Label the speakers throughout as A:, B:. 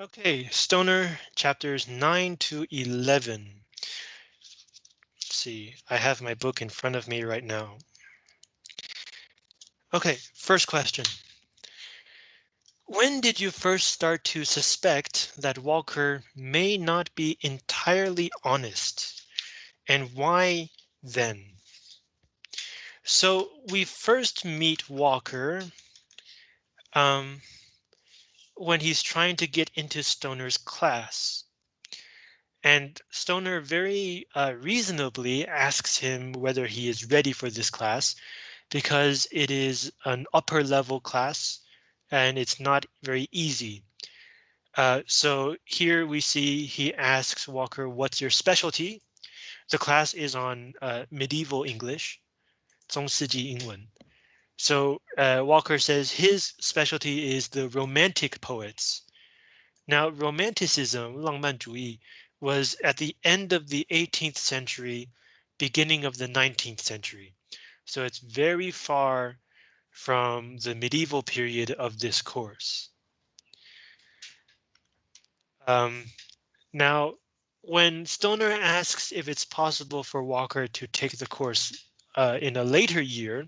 A: Okay, Stoner chapters 9 to 11. Let's see, I have my book in front of me right now. Okay, first question. When did you first start to suspect that Walker may not be entirely honest? And why then? So we first meet Walker um, when he's trying to get into Stoner's class. And Stoner very uh, reasonably asks him whether he is ready for this class because it is an upper level class and it's not very easy. Uh, so here we see he asks Walker, what's your specialty? The class is on uh, medieval English. 中世纪英文. So uh, Walker says his specialty is the romantic poets. Now, romanticism, 浪漫主义, was at the end of the 18th century, beginning of the 19th century. So it's very far from the medieval period of this course. Um, now, when Stoner asks if it's possible for Walker to take the course uh, in a later year,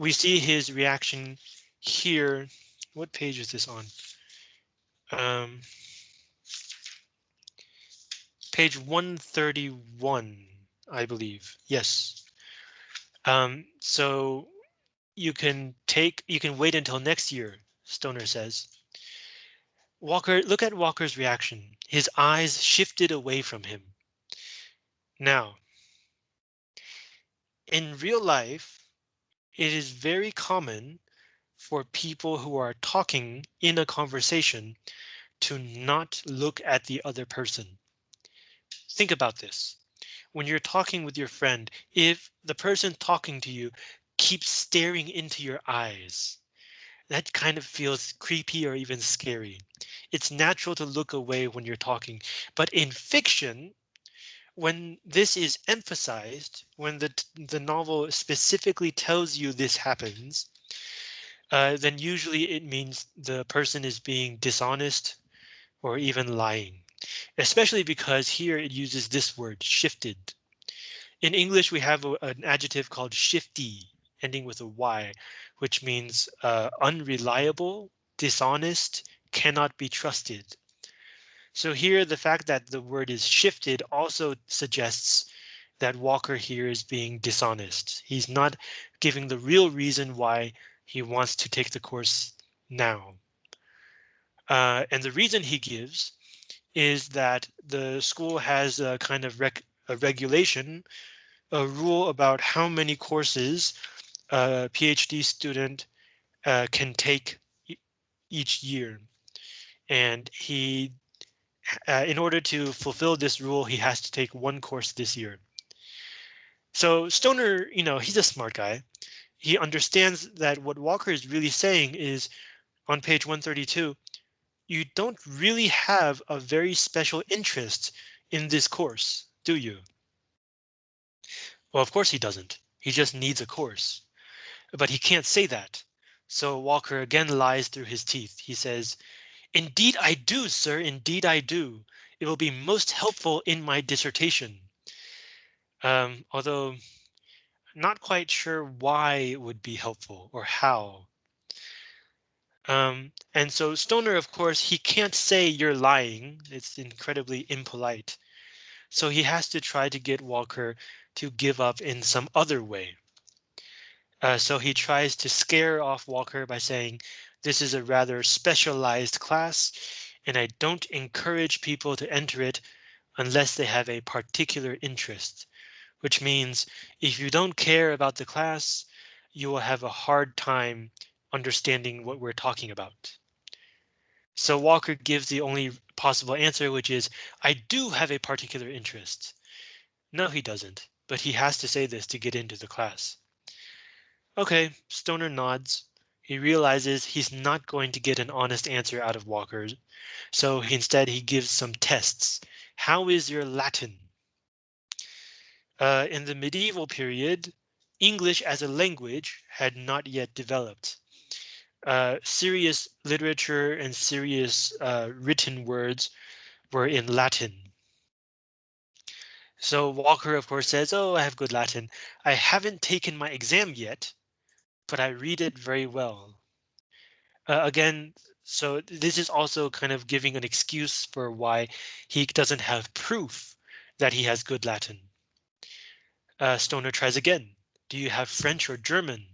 A: we see his reaction here. What page is this on? Um, page 131, I believe. Yes. Um, so you can take you can wait until next year, Stoner says. Walker, look at Walker's reaction. His eyes shifted away from him. Now, in real life, it is very common for people who are talking in a conversation to not look at the other person. Think about this. When you're talking with your friend, if the person talking to you keeps staring into your eyes, that kind of feels creepy or even scary. It's natural to look away when you're talking, but in fiction, when this is emphasized, when the, the novel specifically tells you this happens, uh, then usually it means the person is being dishonest or even lying, especially because here it uses this word shifted. In English, we have a, an adjective called shifty, ending with a Y, which means uh, unreliable, dishonest, cannot be trusted. So here the fact that the word is shifted also suggests that Walker here is being dishonest. He's not giving the real reason why he wants to take the course now. Uh, and the reason he gives is that the school has a kind of rec a regulation, a rule about how many courses a PhD student uh, can take e each year. And he uh, in order to fulfill this rule, he has to take one course this year. So Stoner, you know, he's a smart guy. He understands that what Walker is really saying is on page 132, you don't really have a very special interest in this course, do you? Well, of course he doesn't. He just needs a course. But he can't say that. So Walker again lies through his teeth. He says, Indeed I do, sir, indeed I do. It will be most helpful in my dissertation. Um, although not quite sure why it would be helpful or how. Um, and so Stoner, of course, he can't say you're lying. It's incredibly impolite. So he has to try to get Walker to give up in some other way. Uh, so he tries to scare off Walker by saying, this is a rather specialized class, and I don't encourage people to enter it unless they have a particular interest, which means if you don't care about the class, you will have a hard time understanding what we're talking about. So Walker gives the only possible answer, which is I do have a particular interest. No, he doesn't, but he has to say this to get into the class. OK, Stoner nods. He realizes he's not going to get an honest answer out of Walker, so instead he gives some tests. How is your Latin? Uh, in the medieval period, English as a language had not yet developed. uh, serious literature and serious uh, written words were in Latin. So Walker, of course, says, oh, I have good Latin. I haven't taken my exam yet, but I read it very well. Uh, again, so this is also kind of giving an excuse for why he doesn't have proof that he has good Latin. Uh, Stoner tries again. Do you have French or German?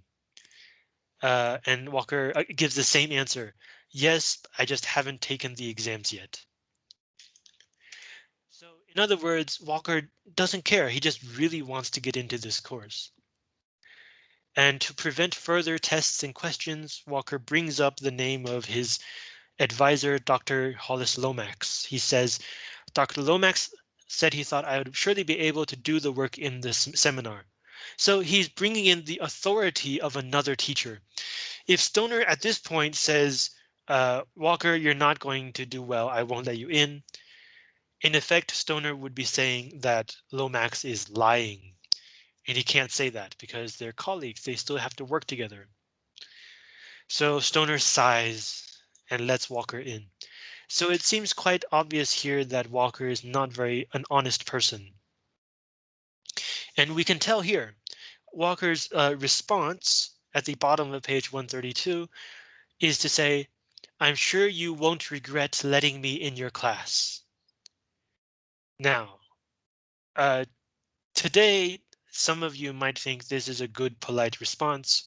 A: Uh, and Walker uh, gives the same answer. Yes, I just haven't taken the exams yet. So in other words, Walker doesn't care. He just really wants to get into this course. And to prevent further tests and questions, Walker brings up the name of his advisor, Dr. Hollis Lomax. He says, Dr. Lomax said he thought I would surely be able to do the work in this seminar. So he's bringing in the authority of another teacher. If Stoner at this point says, uh, Walker, you're not going to do well, I won't let you in. In effect, Stoner would be saying that Lomax is lying. And he can't say that because they're colleagues, they still have to work together. So Stoner sighs and lets Walker in. So it seems quite obvious here that Walker is not very an honest person. And we can tell here, Walker's uh, response at the bottom of page 132 is to say, I'm sure you won't regret letting me in your class. Now, uh, today, some of you might think this is a good polite response,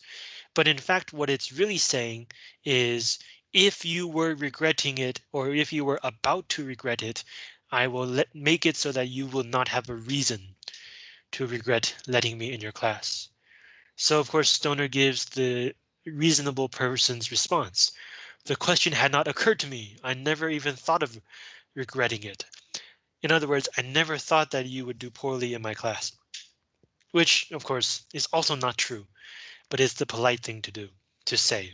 A: but in fact, what it's really saying is if you were regretting it or if you were about to regret it, I will let make it so that you will not have a reason to regret letting me in your class. So of course, Stoner gives the reasonable person's response. The question had not occurred to me. I never even thought of regretting it. In other words, I never thought that you would do poorly in my class, which of course is also not true, but it's the polite thing to do to say.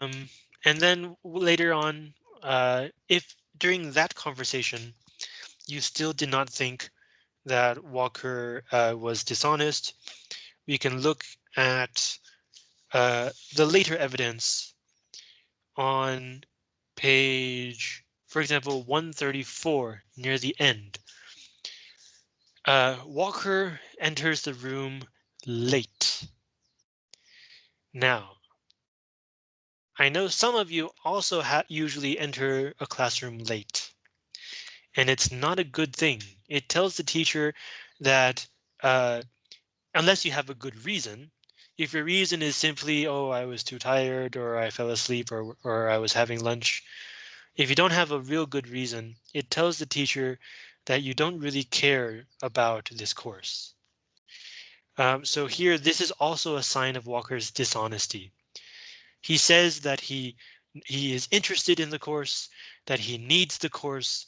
A: Um, and then later on, uh, if during that conversation, you still did not think that Walker uh, was dishonest, we can look at uh, the later evidence on page for example, 134 near the end. Uh, Walker enters the room late. Now, I know some of you also usually enter a classroom late. And it's not a good thing. It tells the teacher that uh, unless you have a good reason, if your reason is simply, oh, I was too tired or I fell asleep or, or I was having lunch, if you don't have a real good reason, it tells the teacher that you don't really care about this course. Um, so here, this is also a sign of Walker's dishonesty. He says that he he is interested in the course, that he needs the course,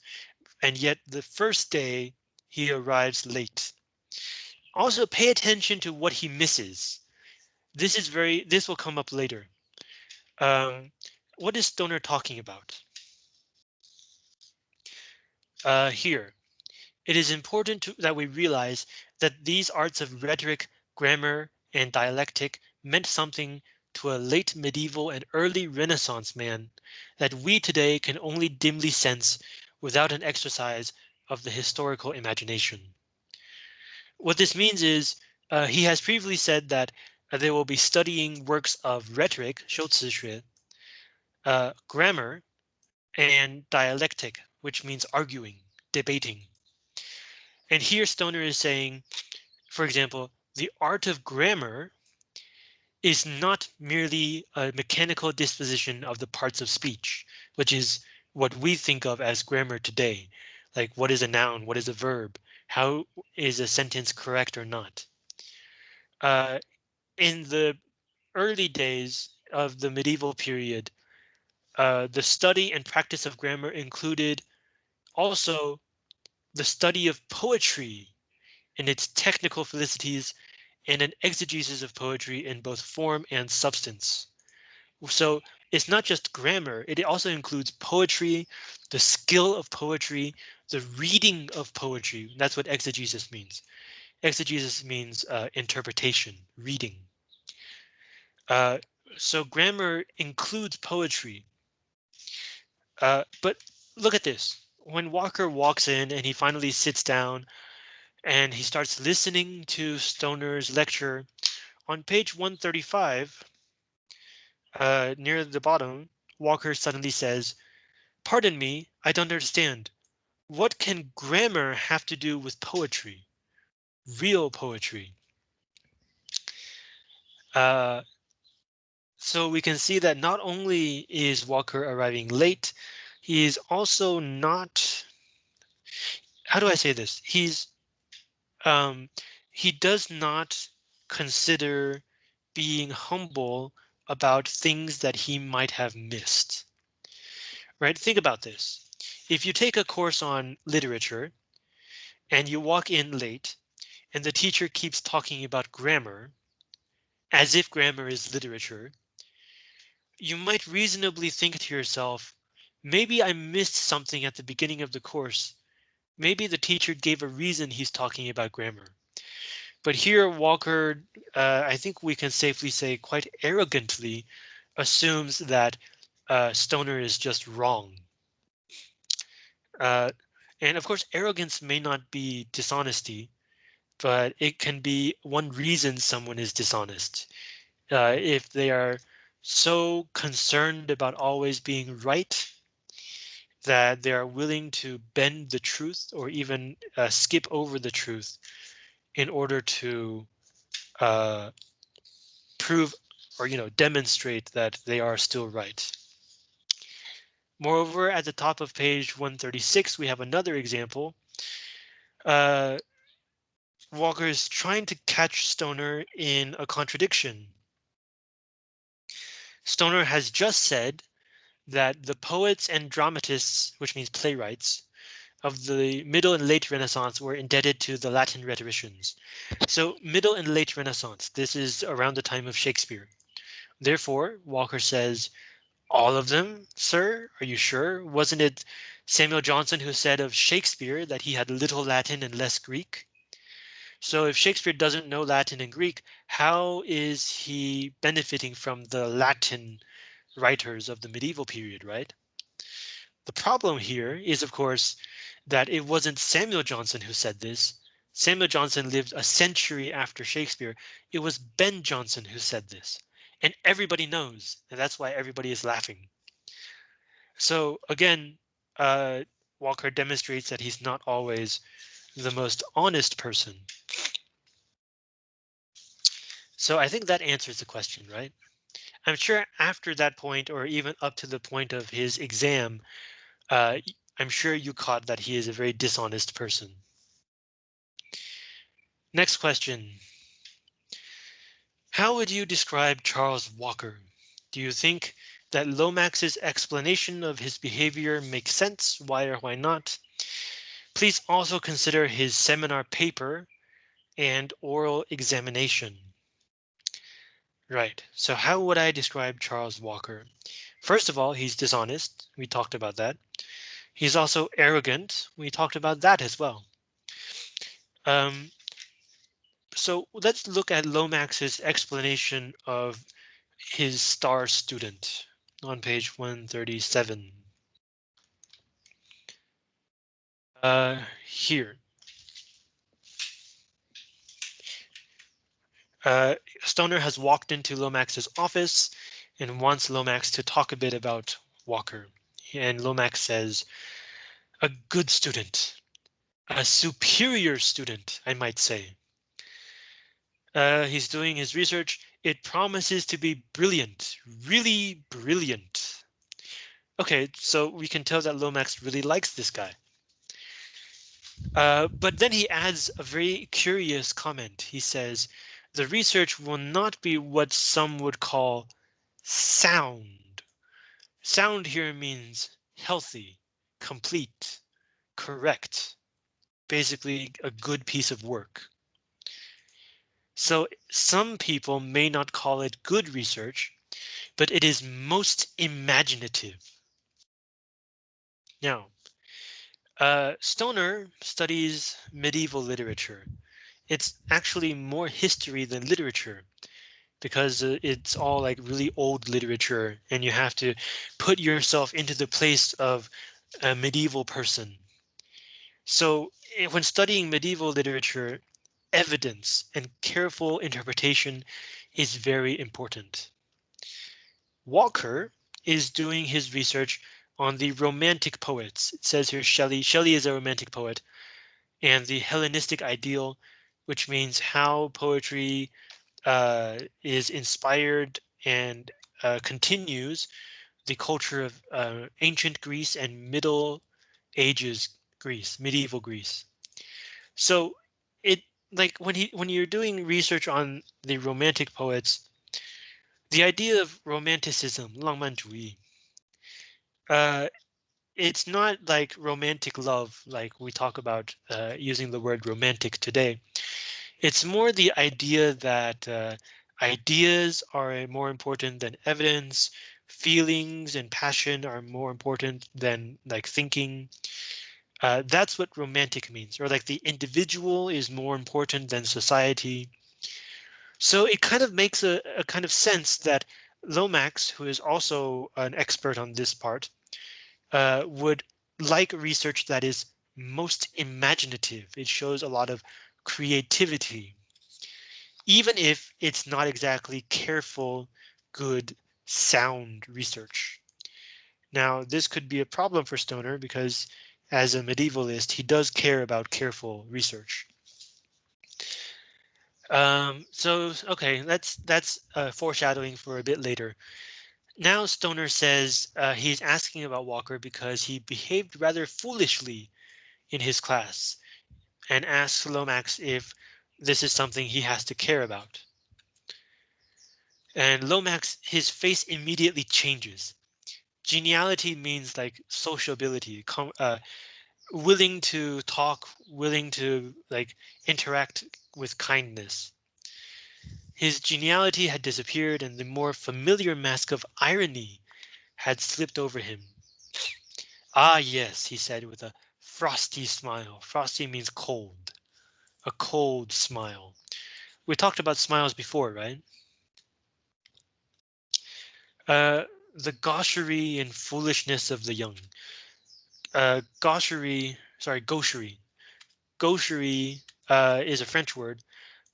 A: and yet the first day he arrives late. Also pay attention to what he misses. This is very this will come up later. Um, what is Stoner talking about? uh, here It is important to, that we realize that these arts of rhetoric, grammar, and dialectic meant something to a late medieval and early Renaissance man that we today can only dimly sense without an exercise of the historical imagination. What this means is uh, he has previously said that uh, they will be studying works of rhetoric, 修辞学, uh, grammar, and dialectic, which means arguing, debating. And here Stoner is saying, for example, the art of grammar is not merely a mechanical disposition of the parts of speech, which is what we think of as grammar today. Like what is a noun? What is a verb? How is a sentence correct or not? Uh, in the early days of the medieval period, uh, the study and practice of grammar included also the study of poetry and its technical felicities and an exegesis of poetry in both form and substance. So it's not just grammar, it also includes poetry, the skill of poetry, the reading of poetry. That's what exegesis means. Exegesis means uh, interpretation, reading. Uh, so grammar includes poetry. Uh, but look at this. When Walker walks in and he finally sits down and he starts listening to Stoner's lecture on page 135, uh, near the bottom, Walker suddenly says, Pardon me, I don't understand. What can grammar have to do with poetry? Real poetry. Uh, so we can see that not only is Walker arriving late, he is also not. How do I say this? He's um, he does not consider being humble about things that he might have missed. Right? Think about this. If you take a course on literature and you walk in late and the teacher keeps talking about grammar as if grammar is literature, you might reasonably think to yourself, maybe I missed something at the beginning of the course. Maybe the teacher gave a reason he's talking about grammar. But here Walker, uh, I think we can safely say quite arrogantly assumes that uh, Stoner is just wrong. Uh, and of course, arrogance may not be dishonesty, but it can be one reason someone is dishonest. Uh, if they are so concerned about always being right that they are willing to bend the truth or even uh, skip over the truth in order to uh, prove or you know demonstrate that they are still right. Moreover, at the top of page 136, we have another example. Uh, Walker is trying to catch Stoner in a contradiction. Stoner has just said that the poets and dramatists, which means playwrights, of the middle and late Renaissance were indebted to the Latin rhetoricians. So middle and late Renaissance, this is around the time of Shakespeare. Therefore, Walker says, all of them, sir, are you sure? Wasn't it Samuel Johnson who said of Shakespeare that he had little Latin and less Greek? So if Shakespeare doesn't know Latin and Greek, how is he benefiting from the Latin writers of the medieval period, right? The problem here is, of course, that it wasn't Samuel Johnson who said this. Samuel Johnson lived a century after Shakespeare. It was Ben Jonson who said this. And everybody knows, and that's why everybody is laughing. So again, uh, Walker demonstrates that he's not always the most honest person. So I think that answers the question, right? I'm sure after that point, or even up to the point of his exam, uh, I'm sure you caught that he is a very dishonest person. Next question. How would you describe Charles Walker? Do you think that Lomax's explanation of his behavior makes sense? Why or why not? Please also consider his seminar paper and oral examination. Right, so how would I describe Charles Walker? First of all, he's dishonest. We talked about that. He's also arrogant. We talked about that as well. Um, so let's look at Lomax's explanation of his star student on page 137. Uh, here. Uh, Stoner has walked into Lomax's office and wants Lomax to talk a bit about Walker. And Lomax says, a good student, a superior student, I might say. Uh, he's doing his research. It promises to be brilliant, really brilliant. OK, so we can tell that Lomax really likes this guy. Uh, but then he adds a very curious comment. He says, the research will not be what some would call sound. Sound here means healthy, complete, correct, basically a good piece of work. So some people may not call it good research, but it is most imaginative. Now, uh, Stoner studies medieval literature. It's actually more history than literature. because uh, it's all like really old literature and you have to put yourself into the place of a medieval person. So eh, when studying medieval literature, evidence and careful interpretation is very important. Walker is doing his research on the romantic poets. It says here Shelley. Shelley is a romantic poet and the Hellenistic ideal, which means how poetry uh, is inspired and uh, continues the culture of uh, ancient Greece and Middle Ages Greece, medieval Greece. So it like when he when you're doing research on the romantic poets, the idea of romanticism, 浪漫主义, uh, it's not like romantic love, like we talk about uh, using the word romantic today. It's more the idea that uh, ideas are more important than evidence, feelings and passion are more important than like thinking. Uh, that's what romantic means, or like the individual is more important than society. So it kind of makes a, a kind of sense that Lomax, who is also an expert on this part, uh, would like research that is most imaginative. It shows a lot of creativity, even if it's not exactly careful, good, sound research. Now, this could be a problem for Stoner because as a medievalist, he does care about careful research. Um, so, OK, that's that's uh, foreshadowing for a bit later. Now Stoner says uh, he's asking about Walker because he behaved rather foolishly in his class and asks Lomax if this is something he has to care about. And Lomax, his face immediately changes. Geniality means like sociability, uh, willing to talk, willing to like interact with kindness. His geniality had disappeared and the more familiar mask of irony had slipped over him. Ah, yes, he said with a frosty smile. Frosty means cold, a cold smile. We talked about smiles before, right? Uh, the gaucherie and foolishness of the young. Uh, gaucherie, sorry, gaucherie. Gaucherie uh, is a French word.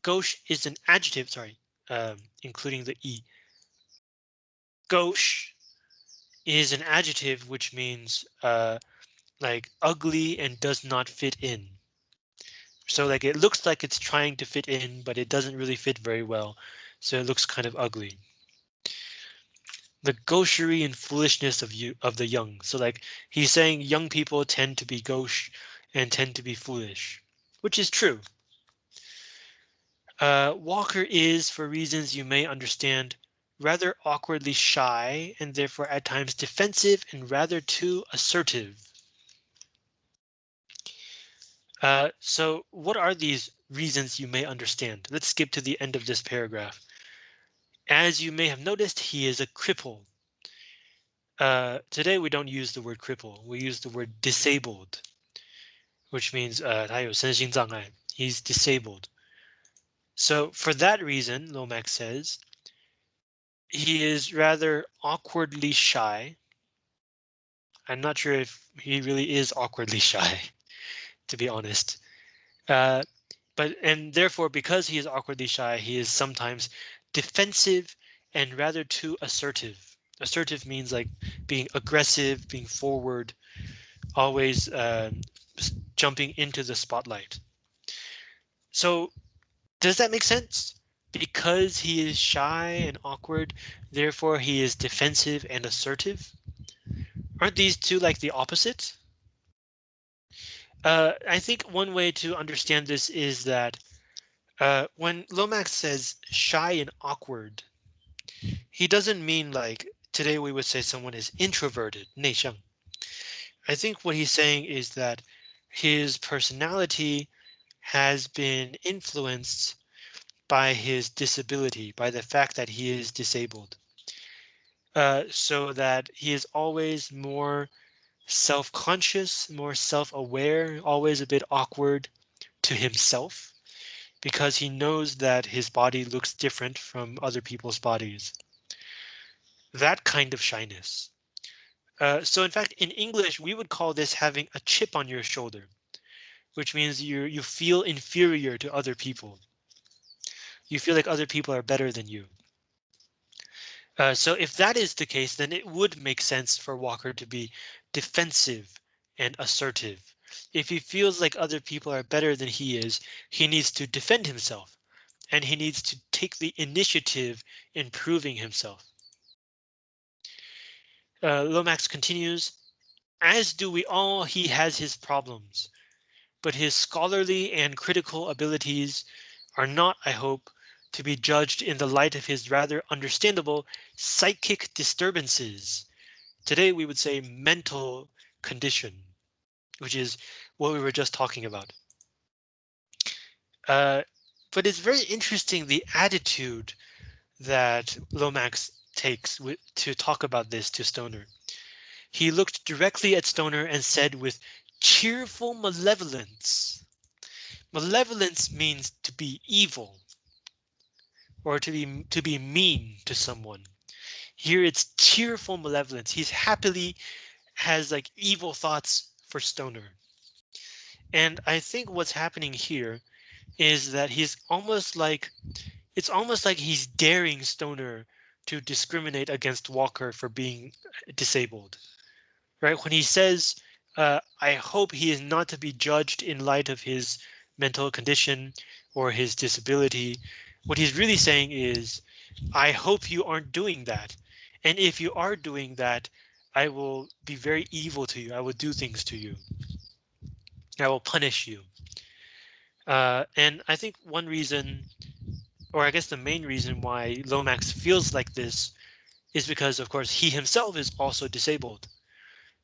A: Gauche is an adjective, sorry, um, including the E. Gauche is an adjective which means uh, like ugly and does not fit in. So like it looks like it's trying to fit in, but it doesn't really fit very well. So it looks kind of ugly. The gaucherie and foolishness of you of the young. So like he's saying young people tend to be gauche and tend to be foolish, which is true. Uh, Walker is, for reasons you may understand, rather awkwardly shy and therefore at times defensive and rather too assertive. Uh, so what are these reasons you may understand? Let's skip to the end of this paragraph. As you may have noticed, he is a cripple. Uh, today we don't use the word cripple, we use the word disabled, which means uh, he's disabled. So for that reason, Lomax says, he is rather awkwardly shy. I'm not sure if he really is awkwardly shy to be honest. Uh, but and therefore, because he is awkwardly shy, he is sometimes defensive and rather too assertive. Assertive means like being aggressive, being forward, always uh, jumping into the spotlight. So does that make sense? Because he is shy and awkward, therefore he is defensive and assertive. Aren't these two like the opposite? Uh, I think one way to understand this is that uh, when Lomax says shy and awkward, he doesn't mean like today we would say someone is introverted, 内向. I think what he's saying is that his personality has been influenced by his disability, by the fact that he is disabled. Uh, so that he is always more self-conscious, more self-aware, always a bit awkward to himself because he knows that his body looks different from other people's bodies. That kind of shyness. Uh, so in fact, in English, we would call this having a chip on your shoulder, which means you you feel inferior to other people. You feel like other people are better than you. Uh, so if that is the case, then it would make sense for Walker to be defensive and assertive. If he feels like other people are better than he is, he needs to defend himself and he needs to take the initiative in proving himself. Uh, Lomax continues, as do we all, he has his problems, but his scholarly and critical abilities are not, I hope, to be judged in the light of his rather understandable psychic disturbances. Today we would say mental condition, which is what we were just talking about. Uh, but it's very interesting the attitude that Lomax takes to talk about this to Stoner. He looked directly at Stoner and said with cheerful malevolence. Malevolence means to be evil, or to be to be mean to someone. Here it's cheerful malevolence. He's happily has like evil thoughts for Stoner. And I think what's happening here is that he's almost like it's almost like he's daring Stoner to discriminate against Walker for being disabled. Right when he says, uh, I hope he is not to be judged in light of his mental condition or his disability. What he's really saying is, I hope you aren't doing that. And if you are doing that, I will be very evil to you. I will do things to you. I will punish you. Uh, and I think one reason, or I guess the main reason why Lomax feels like this is because, of course, he himself is also disabled.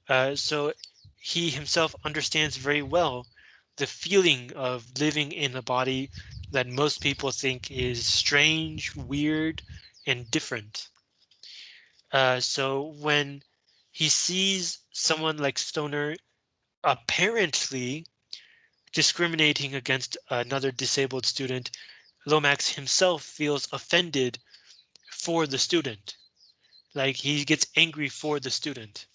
A: Uh, so he himself understands very well the feeling of living in a body that most people think is strange, weird, and different. Uh, so when he sees someone like Stoner apparently discriminating against another disabled student, Lomax himself feels offended for the student. Like he gets angry for the student.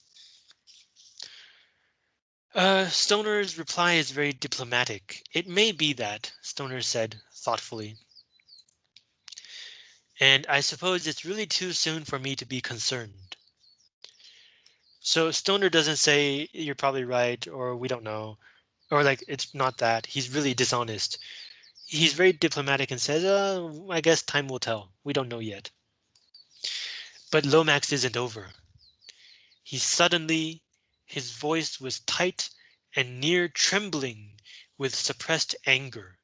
A: Uh, Stoner's reply is very diplomatic. It may be that, Stoner said thoughtfully. And I suppose it's really too soon for me to be concerned. So Stoner doesn't say you're probably right or we don't know or like it's not that he's really dishonest. He's very diplomatic and says, uh, I guess time will tell. We don't know yet. But Lomax isn't over. He suddenly his voice was tight and near trembling with suppressed anger.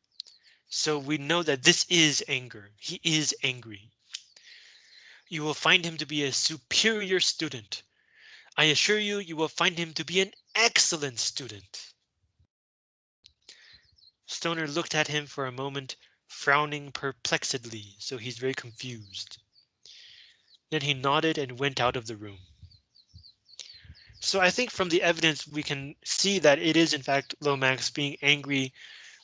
A: So we know that this is anger. He is angry. You will find him to be a superior student. I assure you, you will find him to be an excellent student. Stoner looked at him for a moment, frowning perplexedly, so he's very confused. Then he nodded and went out of the room. So I think from the evidence we can see that it is in fact Lomax being angry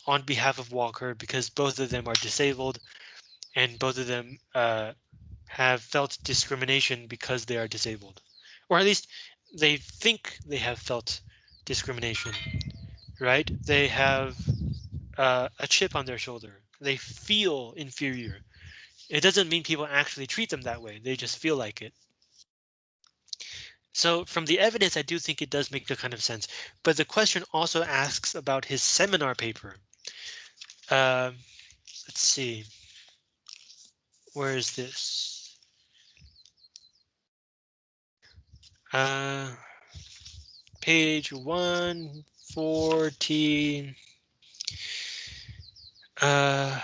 A: on behalf of Walker because both of them are disabled and both of them uh, have felt discrimination because they are disabled, or at least they think they have felt discrimination, right? They have uh, a chip on their shoulder. They feel inferior. It doesn't mean people actually treat them that way. They just feel like it. So from the evidence, I do think it does make a kind of sense. But the question also asks about his seminar paper. Uh, let's see. Where is this? Uh, page 114. Uh,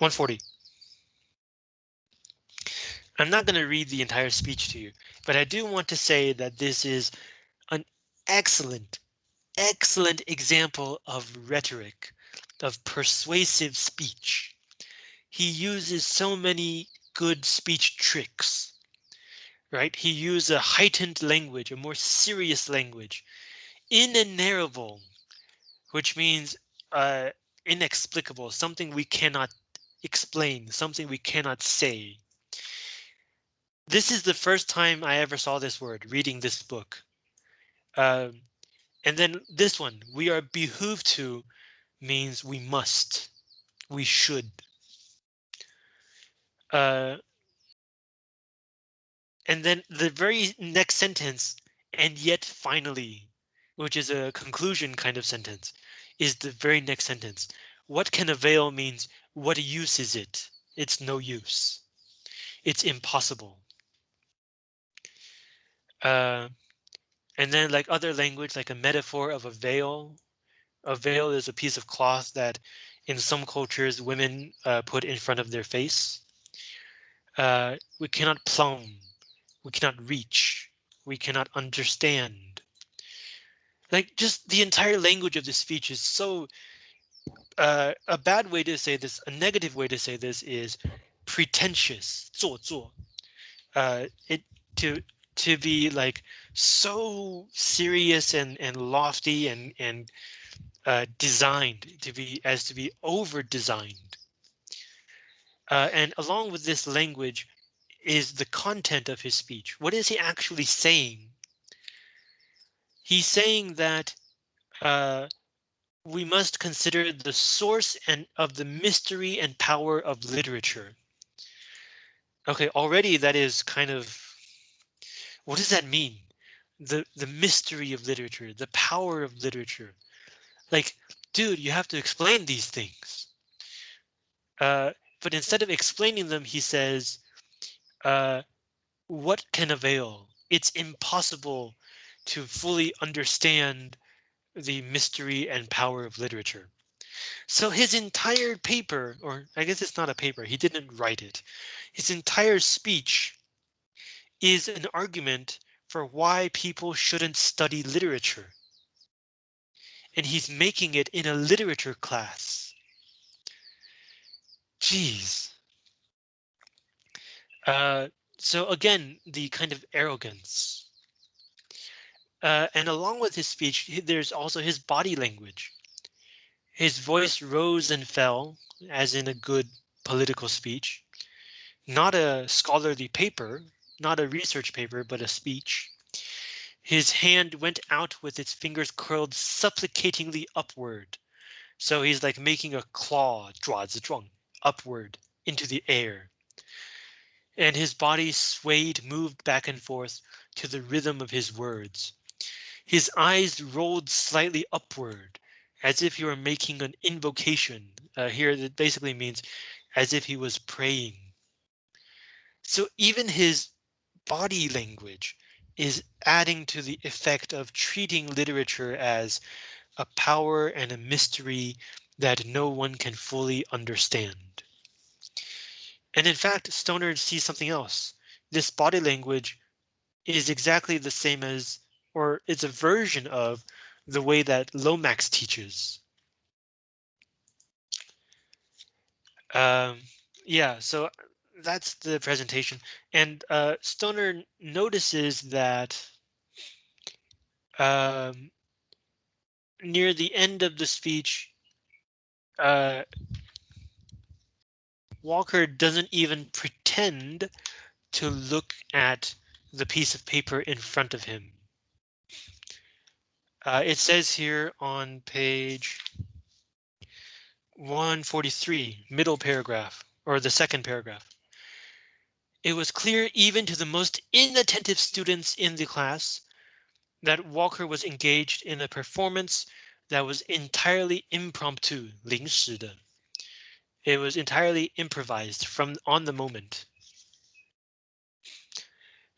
A: One forty. I'm not going to read the entire speech to you, but I do want to say that this is excellent, excellent example of rhetoric, of persuasive speech. He uses so many good speech tricks, right? He uses a heightened language, a more serious language, in Inenarrable, which means uh, inexplicable, something we cannot explain, something we cannot say. This is the first time I ever saw this word reading this book. Um, and then this one, we are behooved to means we must, we should. Uh, and then the very next sentence, and yet finally, which is a conclusion kind of sentence, is the very next sentence. What can avail means what use is it? It's no use. It's impossible. Uh, and then like other language, like a metaphor of a veil. A veil is a piece of cloth that in some cultures women uh, put in front of their face. Uh, we cannot plumb. We cannot reach. We cannot understand. Like just the entire language of this speech is so uh, a bad way to say this, a negative way to say this is pretentious, 做作. Uh, it to to be like so serious and and lofty and and uh, designed to be as to be over designed. Uh, and along with this language is the content of his speech. What is he actually saying? He's saying that uh, we must consider the source and of the mystery and power of literature. OK, already that is kind of what does that mean? The the mystery of literature, the power of literature. Like, dude, you have to explain these things. Uh, but instead of explaining them, he says, uh, what can avail? It's impossible to fully understand the mystery and power of literature. So his entire paper, or I guess it's not a paper, he didn't write it. His entire speech is an argument for why people shouldn't study literature. And he's making it in a literature class. Jeez. Uh, so again, the kind of arrogance uh, and along with his speech, there's also his body language. His voice rose and fell, as in a good political speech. Not a scholarly paper, not a research paper, but a speech. His hand went out with its fingers curled supplicatingly upward. So he's like making a claw, zhuang, upward into the air. And his body swayed, moved back and forth to the rhythm of his words. His eyes rolled slightly upward as if he were making an invocation. Uh, here that basically means as if he was praying. So even his body language is adding to the effect of treating literature as a power and a mystery that no one can fully understand. And in fact, Stoner sees something else. This body language is exactly the same as or it's a version of the way that Lomax teaches. Um, yeah, so that's the presentation. And uh, Stoner notices that um, near the end of the speech, uh, Walker doesn't even pretend to look at the piece of paper in front of him. Uh, it says here on page 143, middle paragraph, or the second paragraph. It was clear even to the most inattentive students in the class that Walker was engaged in a performance that was entirely impromptu, 临时的. It was entirely improvised from on the moment.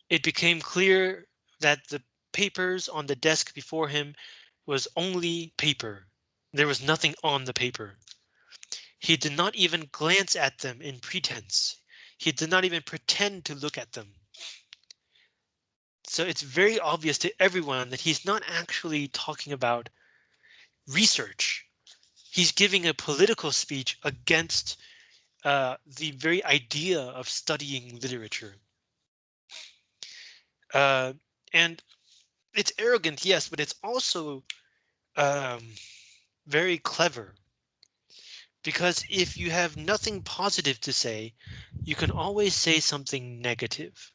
A: It became clear that the papers on the desk before him was only paper. There was nothing on the paper. He did not even glance at them in pretense. He did not even pretend to look at them. So it's very obvious to everyone that he's not actually talking about research. He's giving a political speech against uh, the very idea of studying literature. Uh, and it's arrogant, yes, but it's also um, very clever. Because if you have nothing positive to say, you can always say something negative.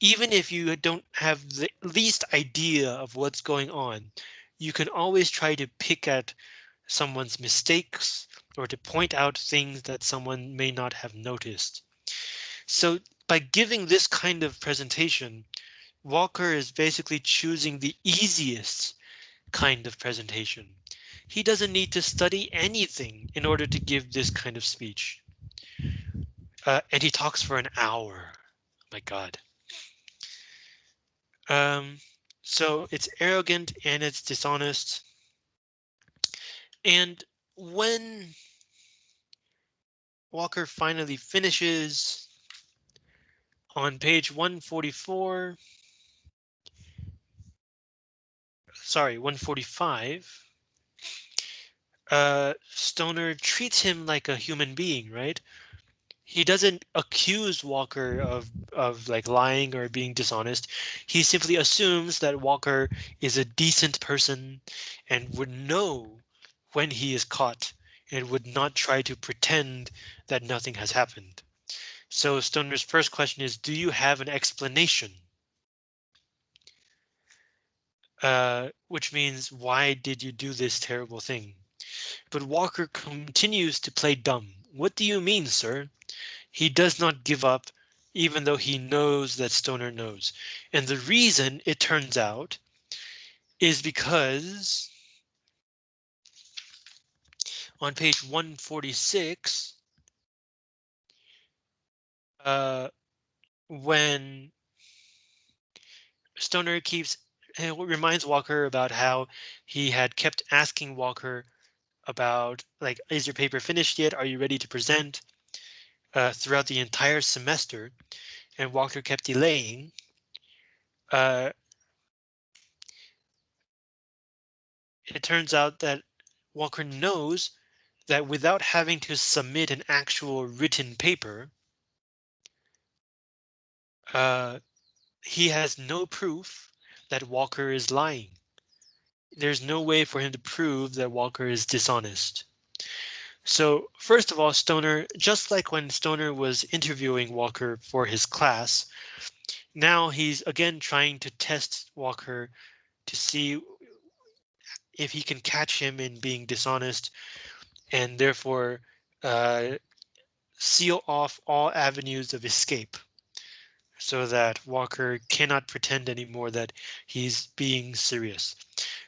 A: Even if you don't have the least idea of what's going on, you can always try to pick at someone's mistakes or to point out things that someone may not have noticed. So by giving this kind of presentation, Walker is basically choosing the easiest kind of presentation. He doesn't need to study anything in order to give this kind of speech. Uh, and he talks for an hour. my God. Um, so it's arrogant and it's dishonest. And when Walker finally finishes on page 144, sorry, 145, uh, Stoner treats him like a human being, right? He doesn't accuse Walker of of like lying or being dishonest. He simply assumes that Walker is a decent person and would know when he is caught and would not try to pretend that nothing has happened. So Stoner's first question is, do you have an explanation? Uh, which means, why did you do this terrible thing? But Walker continues to play dumb. What do you mean, sir? He does not give up, even though he knows that Stoner knows. And the reason it turns out is because on page 146, uh, when Stoner keeps reminds Walker about how he had kept asking Walker about like, is your paper finished yet? Are you ready to present? Uh, throughout the entire semester, and Walker kept delaying. Uh, it turns out that Walker knows that without having to submit an actual written paper, uh, he has no proof that Walker is lying. There's no way for him to prove that Walker is dishonest. So first of all, Stoner, just like when Stoner was interviewing Walker for his class, now he's again trying to test Walker to see if he can catch him in being dishonest and therefore uh, seal off all avenues of escape so that Walker cannot pretend anymore that he's being serious.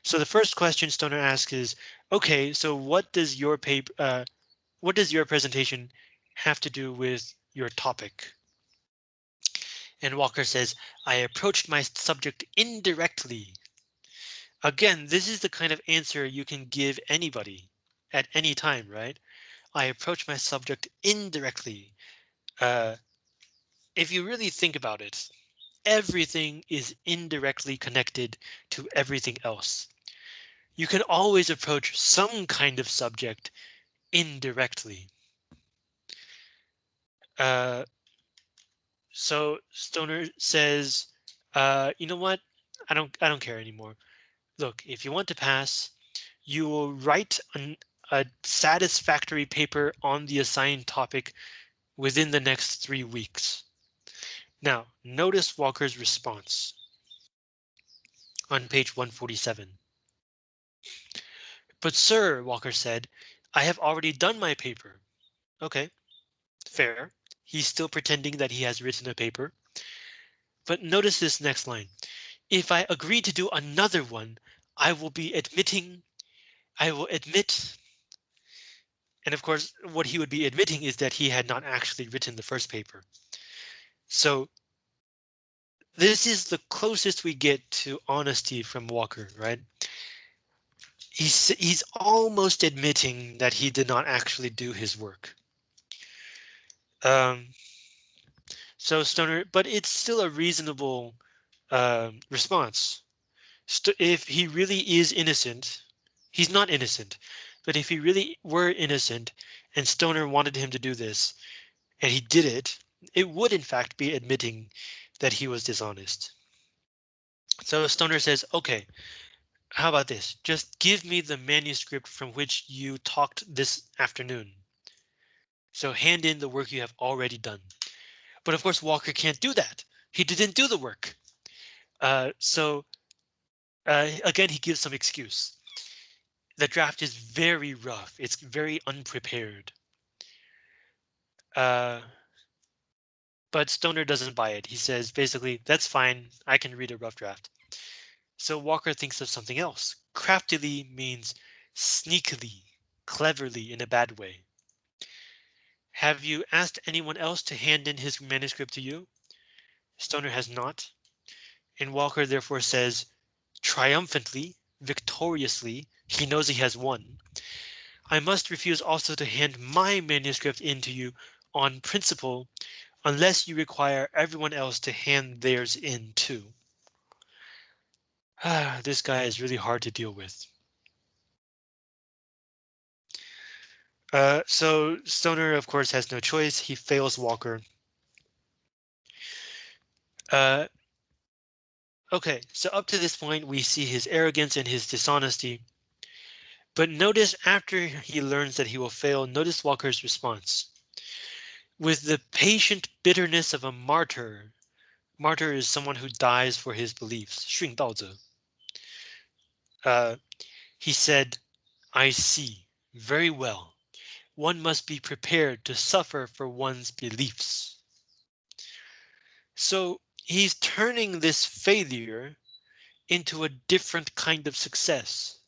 A: So the first question Stoner asks is, OK, so what does your paper, uh, what does your presentation have to do with your topic? And Walker says, I approached my subject indirectly. Again, this is the kind of answer you can give anybody at any time, right? I approach my subject indirectly. Uh, if you really think about it, everything is indirectly connected to everything else. You can always approach some kind of subject indirectly. Uh, so Stoner says, uh, you know what? I don't I don't care anymore. Look, if you want to pass, you will write an, a satisfactory paper on the assigned topic within the next three weeks. Now, notice Walker's response on page 147. But sir, Walker said, I have already done my paper. OK, fair. He's still pretending that he has written a paper. But notice this next line. If I agree to do another one, I will be admitting I will admit and of course, what he would be admitting is that he had not actually written the first paper. So this is the closest we get to honesty from Walker, right? He's he's almost admitting that he did not actually do his work. Um, so Stoner, but it's still a reasonable uh, response. St if he really is innocent, he's not innocent. But if he really were innocent and Stoner wanted him to do this and he did it, it would in fact be admitting that he was dishonest. So Stoner says, OK, how about this? Just give me the manuscript from which you talked this afternoon. So hand in the work you have already done. But of course, Walker can't do that. He didn't do the work. Uh, so uh, again, he gives some excuse. The draft is very rough. It's very unprepared. Uh, but Stoner doesn't buy it. He says basically, that's fine. I can read a rough draft. So Walker thinks of something else. Craftily means sneakily, cleverly in a bad way. Have you asked anyone else to hand in his manuscript to you? Stoner has not. And Walker therefore says triumphantly, victoriously, he knows he has won. I must refuse also to hand my manuscript in to you on principle unless you require everyone else to hand theirs in too. Ah, this guy is really hard to deal with. Uh, so Stoner, of course, has no choice. He fails Walker. Uh, okay, so up to this point, we see his arrogance and his dishonesty. But notice after he learns that he will fail, notice Walker's response. With the patient bitterness of a martyr, martyr is someone who dies for his beliefs, 殉道者. Uh, he said, I see very well. One must be prepared to suffer for one's beliefs. So he's turning this failure into a different kind of success.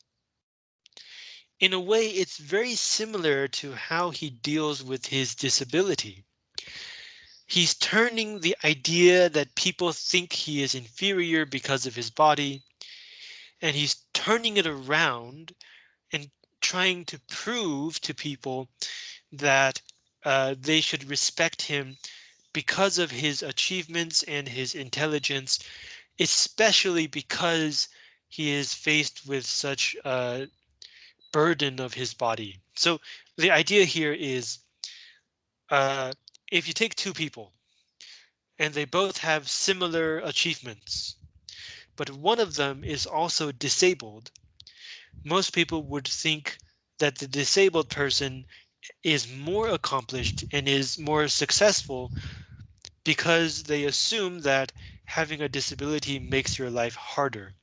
A: In a way, it's very similar to how he deals with his disability. He's turning the idea that people think he is inferior because of his body and he's turning it around and trying to prove to people that uh, they should respect him because of his achievements and his intelligence, especially because he is faced with such a burden of his body. So the idea here is uh, if you take two people and they both have similar achievements, but one of them is also disabled, most people would think that the disabled person is more accomplished and is more successful because they assume that having a disability makes your life harder.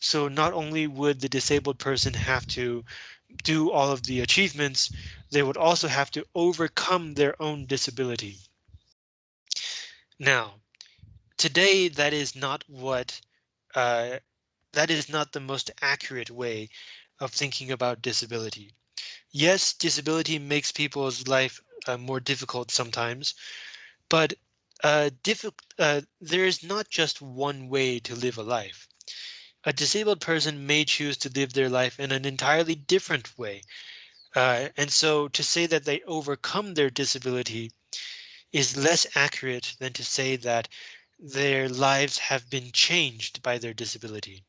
A: So not only would the disabled person have to do all of the achievements, they would also have to overcome their own disability. Now, today that is not what uh, that is not the most accurate way of thinking about disability. Yes, disability makes people's life uh, more difficult sometimes, but uh, uh, there is not just one way to live a life. A disabled person may choose to live their life in an entirely different way. Uh, and so to say that they overcome their disability is less accurate than to say that their lives have been changed by their disability.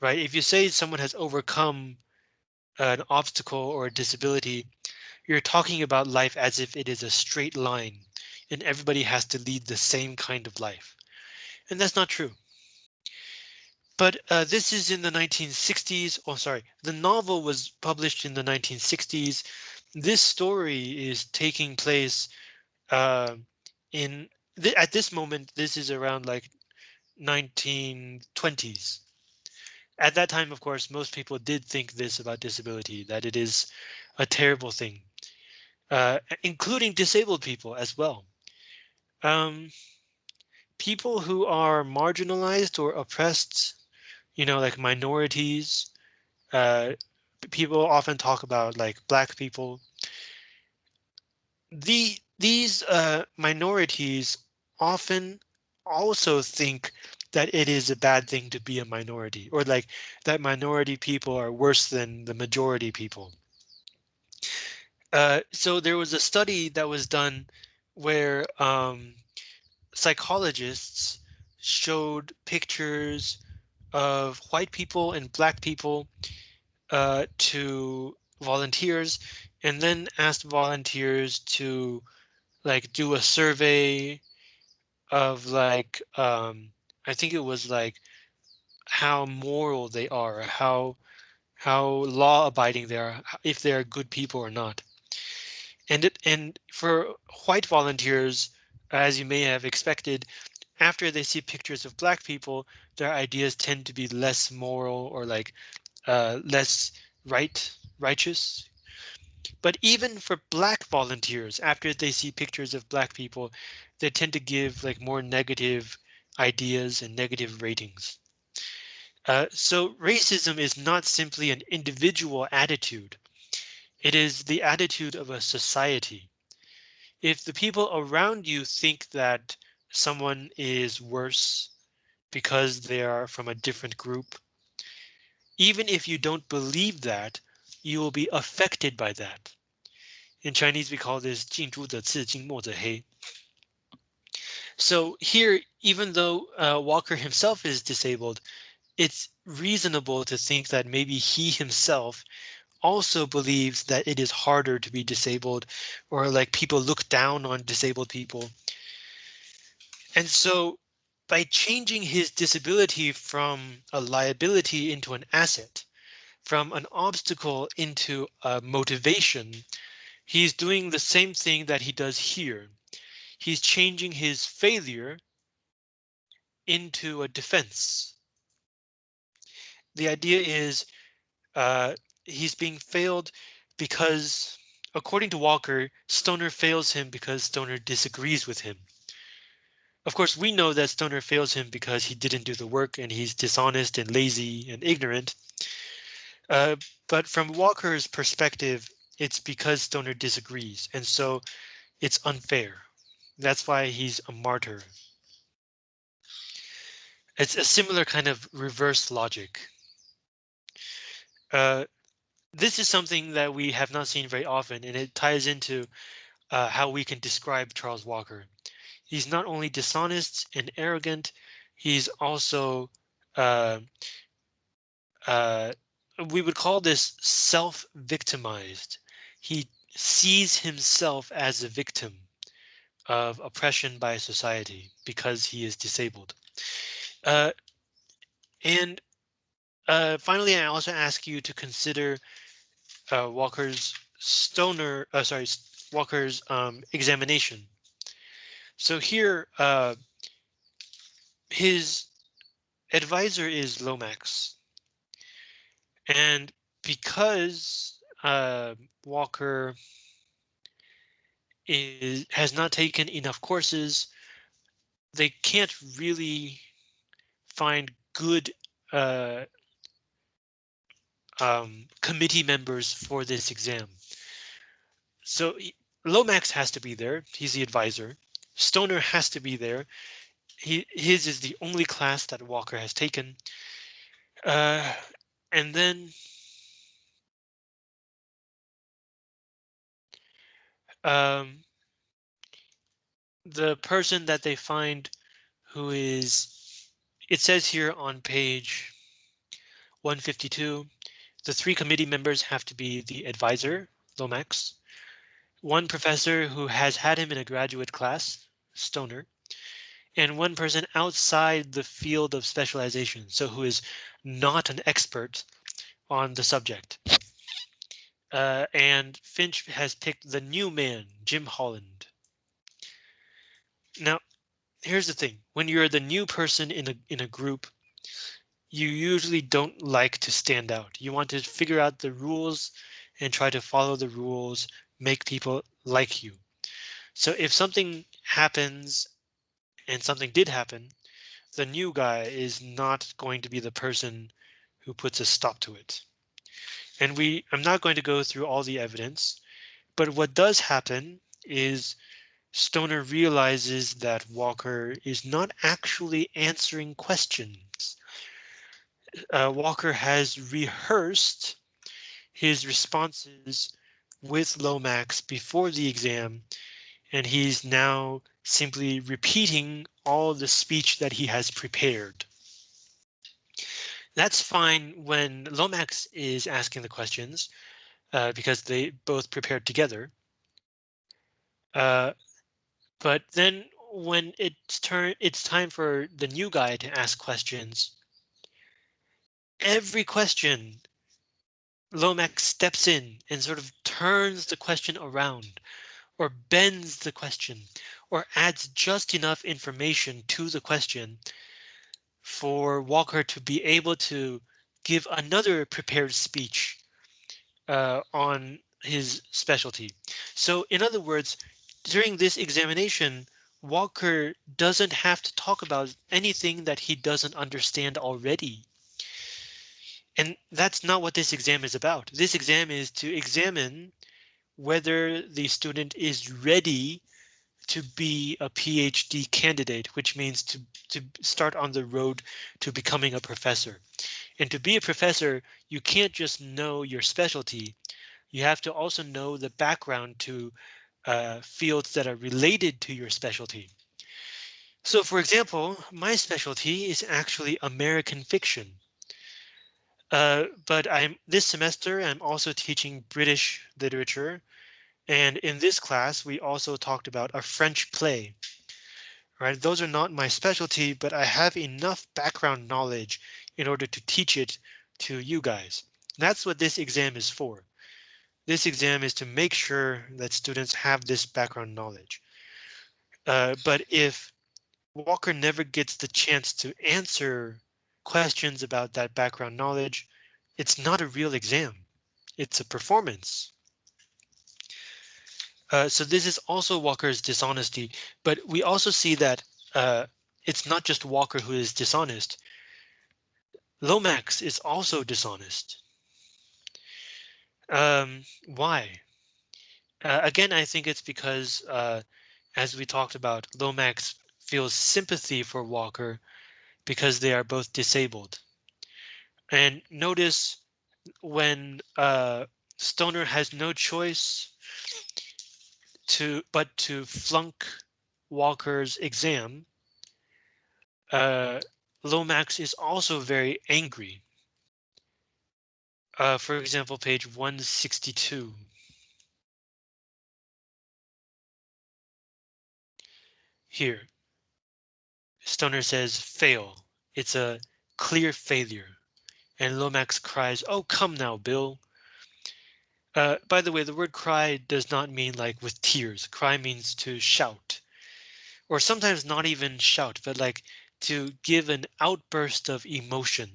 A: Right? If you say someone has overcome an obstacle or a disability, you're talking about life as if it is a straight line and everybody has to lead the same kind of life. And that's not true. But uh, this is in the 1960s. Oh, sorry. The novel was published in the 1960s. This story is taking place uh, in th at this moment, this is around like 1920s. At that time, of course, most people did think this about disability, that it is a terrible thing, uh, including disabled people as well. Um, people who are marginalized or oppressed, you know, like minorities, uh, people often talk about like black people. The these uh, minorities often also think that it is a bad thing to be a minority or like that minority people are worse than the majority people. Uh, so there was a study that was done where um, psychologists showed pictures of white people and black people uh, to volunteers and then asked volunteers to like do a survey of like um I think it was like how moral they are, how how law abiding they are, if they are good people or not. And it and for white volunteers, as you may have expected, after they see pictures of black people, their ideas tend to be less moral or like uh, less right righteous. But even for black volunteers, after they see pictures of black people, they tend to give like more negative ideas and negative ratings. Uh, so racism is not simply an individual attitude. It is the attitude of a society. If the people around you think that someone is worse because they are from a different group, even if you don't believe that, you will be affected by that. In Chinese, we call this 近朱者赤，近墨者黑. So here, even though uh, Walker himself is disabled, it's reasonable to think that maybe he himself also believes that it is harder to be disabled or like people look down on disabled people. And so by changing his disability from a liability into an asset, from an obstacle into a motivation, he's doing the same thing that he does here. He's changing his failure into a defense. The idea is uh, he's being failed because, according to Walker, Stoner fails him because Stoner disagrees with him. Of course, we know that Stoner fails him because he didn't do the work and he's dishonest and lazy and ignorant. Uh, but from Walker's perspective, it's because Stoner disagrees, and so it's unfair. That's why he's a martyr. It's a similar kind of reverse logic. Uh, this is something that we have not seen very often, and it ties into uh, how we can describe Charles Walker. He's not only dishonest and arrogant, he's also uh, uh, we would call this self-victimized. He sees himself as a victim of oppression by society because he is disabled. Uh, and uh, finally, I also ask you to consider uh, Walker's Stoner, uh, sorry, Walker's um, examination. So here, uh, his advisor is Lomax. And because uh, Walker is has not taken enough courses, they can't really find good uh, um, committee members for this exam. So Lomax has to be there. He's the advisor. Stoner has to be there. He his is the only class that Walker has taken. Uh, and then um, the person that they find who is it says here on page 152 the three committee members have to be the advisor, Lomax, one professor who has had him in a graduate class, Stoner, and one person outside the field of specialization, so who is not an expert on the subject. Uh, and Finch has picked the new man, Jim Holland. Now, here's the thing. When you're the new person in a in a group, you usually don't like to stand out. You want to figure out the rules and try to follow the rules, make people like you. So if something happens and something did happen, the new guy is not going to be the person who puts a stop to it. And we I'm not going to go through all the evidence, but what does happen is Stoner realizes that Walker is not actually answering questions uh, Walker has rehearsed his responses with Lomax before the exam, and he's now simply repeating all the speech that he has prepared. That's fine when Lomax is asking the questions uh, because they both prepared together. Uh, but then when it's turn, it's time for the new guy to ask questions every question, Lomax steps in and sort of turns the question around or bends the question or adds just enough information to the question for Walker to be able to give another prepared speech uh, on his specialty. So in other words, during this examination, Walker doesn't have to talk about anything that he doesn't understand already. And that's not what this exam is about. This exam is to examine whether the student is ready to be a PhD candidate, which means to, to start on the road to becoming a professor. And to be a professor, you can't just know your specialty. You have to also know the background to uh, fields that are related to your specialty. So for example, my specialty is actually American fiction. Uh, but I'm this semester I'm also teaching British literature. And in this class, we also talked about a French play. Right, those are not my specialty, but I have enough background knowledge in order to teach it to you guys. That's what this exam is for. This exam is to make sure that students have this background knowledge. Uh, but if Walker never gets the chance to answer questions about that background knowledge, it's not a real exam. It's a performance. Uh, so this is also Walker's dishonesty, but we also see that uh, it's not just Walker who is dishonest. Lomax is also dishonest. Um, why? Uh, again, I think it's because, uh, as we talked about, Lomax feels sympathy for Walker because they are both disabled. And notice when uh, Stoner has no choice to but to flunk Walker's exam, uh, Lomax is also very angry. Uh, for example, page 162. Here, Stoner says fail. It's a clear failure. And Lomax cries, oh, come now, Bill. Uh, by the way, the word cry does not mean like with tears. Cry means to shout or sometimes not even shout, but like to give an outburst of emotion.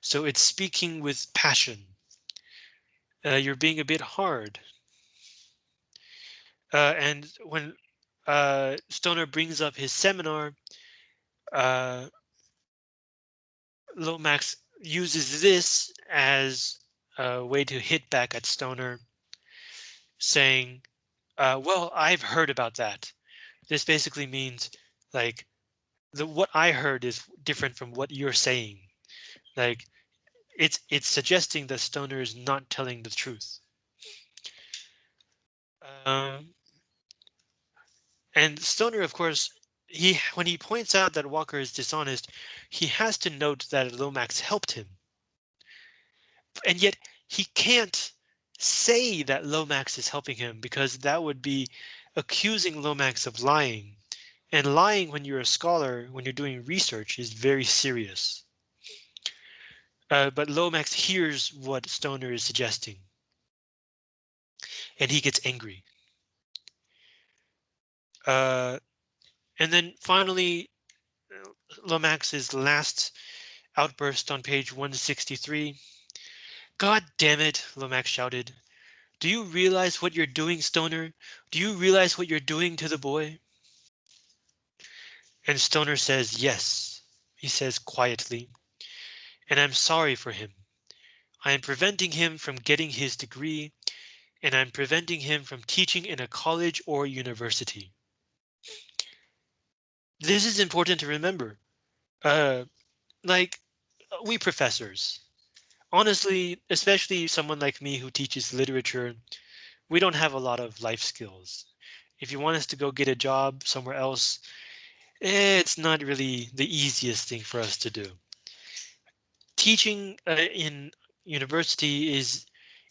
A: So it's speaking with passion. Uh, you're being a bit hard. Uh, and when uh, Stoner brings up his seminar, uh, Lomax uses this as a way to hit back at Stoner, saying, uh, well, I've heard about that. This basically means like the what I heard is different from what you're saying. Like it's it's suggesting that Stoner is not telling the truth. Um, and Stoner, of course, he when he points out that Walker is dishonest, he has to note that Lomax helped him. And yet he can't say that Lomax is helping him because that would be accusing Lomax of lying. And lying when you're a scholar, when you're doing research, is very serious. Uh, but Lomax hears what Stoner is suggesting. And he gets angry. Uh, and then finally, Lomax's last outburst on page 163. God damn it, Lomax shouted. Do you realize what you're doing, Stoner? Do you realize what you're doing to the boy? And Stoner says, yes, he says quietly, and I'm sorry for him. I am preventing him from getting his degree, and I'm preventing him from teaching in a college or university. This is important to remember. Uh, like we professors, honestly, especially someone like me who teaches literature, we don't have a lot of life skills. If you want us to go get a job somewhere else, it's not really the easiest thing for us to do. Teaching uh, in university is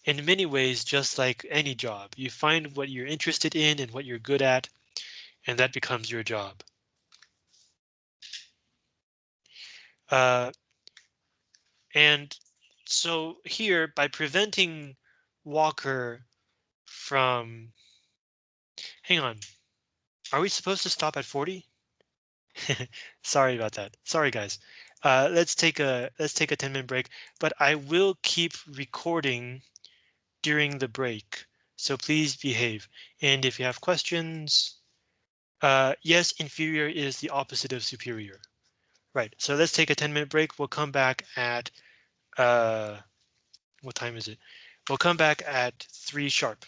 A: in many ways just like any job. You find what you're interested in and what you're good at, and that becomes your job. Uh, and So here, by preventing Walker from, hang on, are we supposed to stop at 40? Sorry about that. Sorry, guys. Uh, let's take a let's take a 10 minute break, but I will keep recording during the break. So please behave. And if you have questions, uh, yes, inferior is the opposite of superior. Right, so let's take a 10 minute break. We'll come back at, uh, what time is it? We'll come back at three sharp.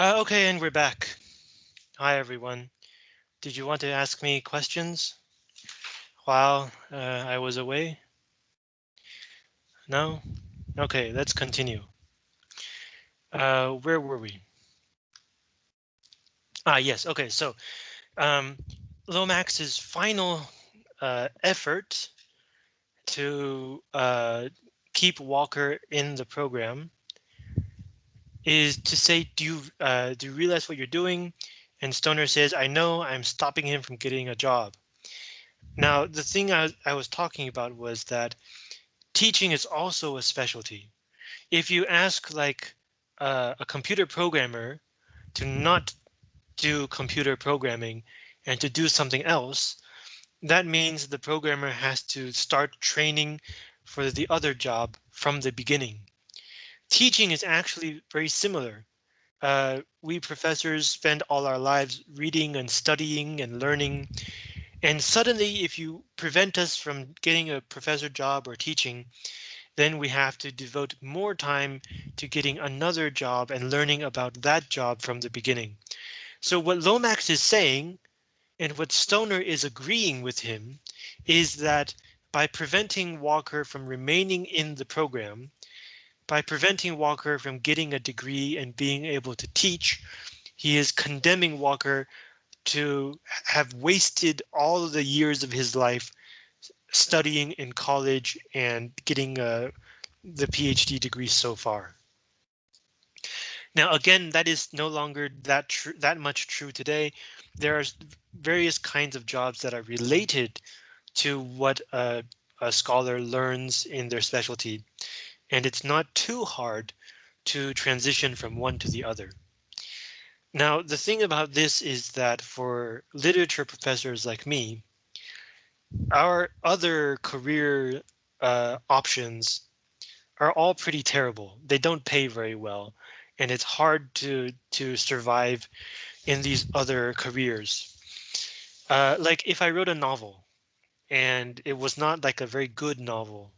A: Uh, okay, and we're back. Hi, everyone. Did you want to ask me questions while uh, I was away? No? Okay, let's continue. Uh, where were we? Ah, yes. Okay, so um, Lomax's final uh, effort to uh, keep Walker in the program is to say, do you uh, do you realize what you're doing? And Stoner says, I know I'm stopping him from getting a job. Now, the thing I, I was talking about was that teaching is also a specialty. If you ask like uh, a computer programmer to not do computer programming and to do something else, that means the programmer has to start training for the other job from the beginning. Teaching is actually very similar. Uh, we professors spend all our lives reading and studying and learning. And suddenly, if you prevent us from getting a professor job or teaching, then we have to devote more time to getting another job and learning about that job from the beginning. So what Lomax is saying and what Stoner is agreeing with him is that by preventing Walker from remaining in the program, by preventing Walker from getting a degree and being able to teach, he is condemning Walker to have wasted all the years of his life studying in college and getting uh, the PhD degree so far. Now, again, that is no longer that that much true today. There are various kinds of jobs that are related to what a scholar learns in their specialty, and it's not too hard to transition from one to the other. Now, the thing about this is that for literature professors like me, our other career uh, options are all pretty terrible. They don't pay very well and it's hard to to survive in these other careers. Uh, like if I wrote a novel and it was not like a very good novel,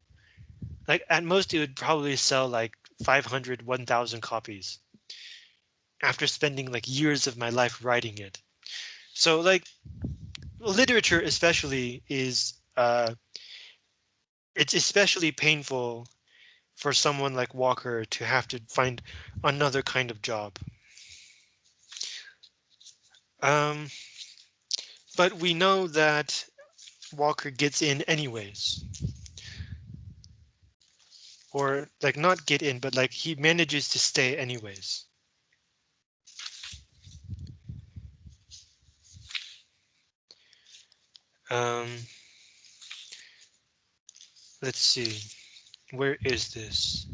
A: like at most it would probably sell like 500, 1000 copies after spending like years of my life writing it. So like literature especially is uh, it's especially painful for someone like Walker to have to find another kind of job. Um, but we know that Walker gets in anyways. Or like not get in, but like he manages to stay anyways. Um, let's see. Where is this?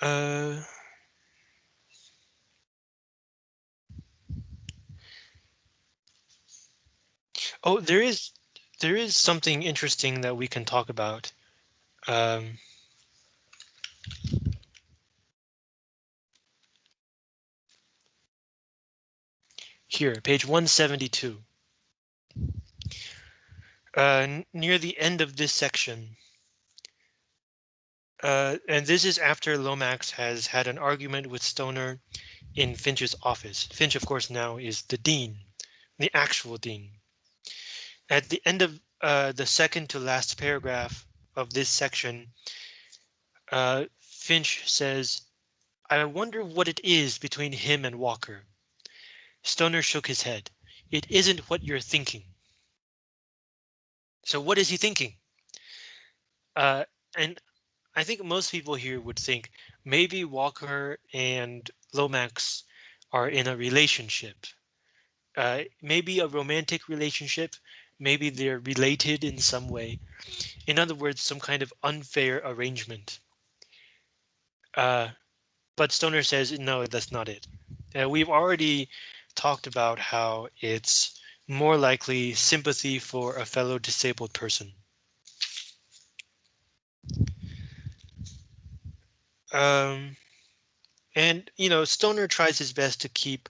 A: Uh, oh, there is there is something interesting that we can talk about. Um, here, page 172. Uh, near the end of this section. Uh, and this is after Lomax has had an argument with Stoner in Finch's office. Finch, of course, now is the dean, the actual dean. At the end of uh, the second to last paragraph of this section, uh, Finch says, I wonder what it is between him and Walker. Stoner shook his head. It isn't what you're thinking. So what is he thinking? Uh, and I think most people here would think maybe Walker and Lomax are in a relationship. Uh, maybe a romantic relationship, maybe they're related in some way. In other words, some kind of unfair arrangement. Uh, but Stoner says, no, that's not it. Uh, we've already talked about how it's more likely sympathy for a fellow disabled person. Um, and, you know, Stoner tries his best to keep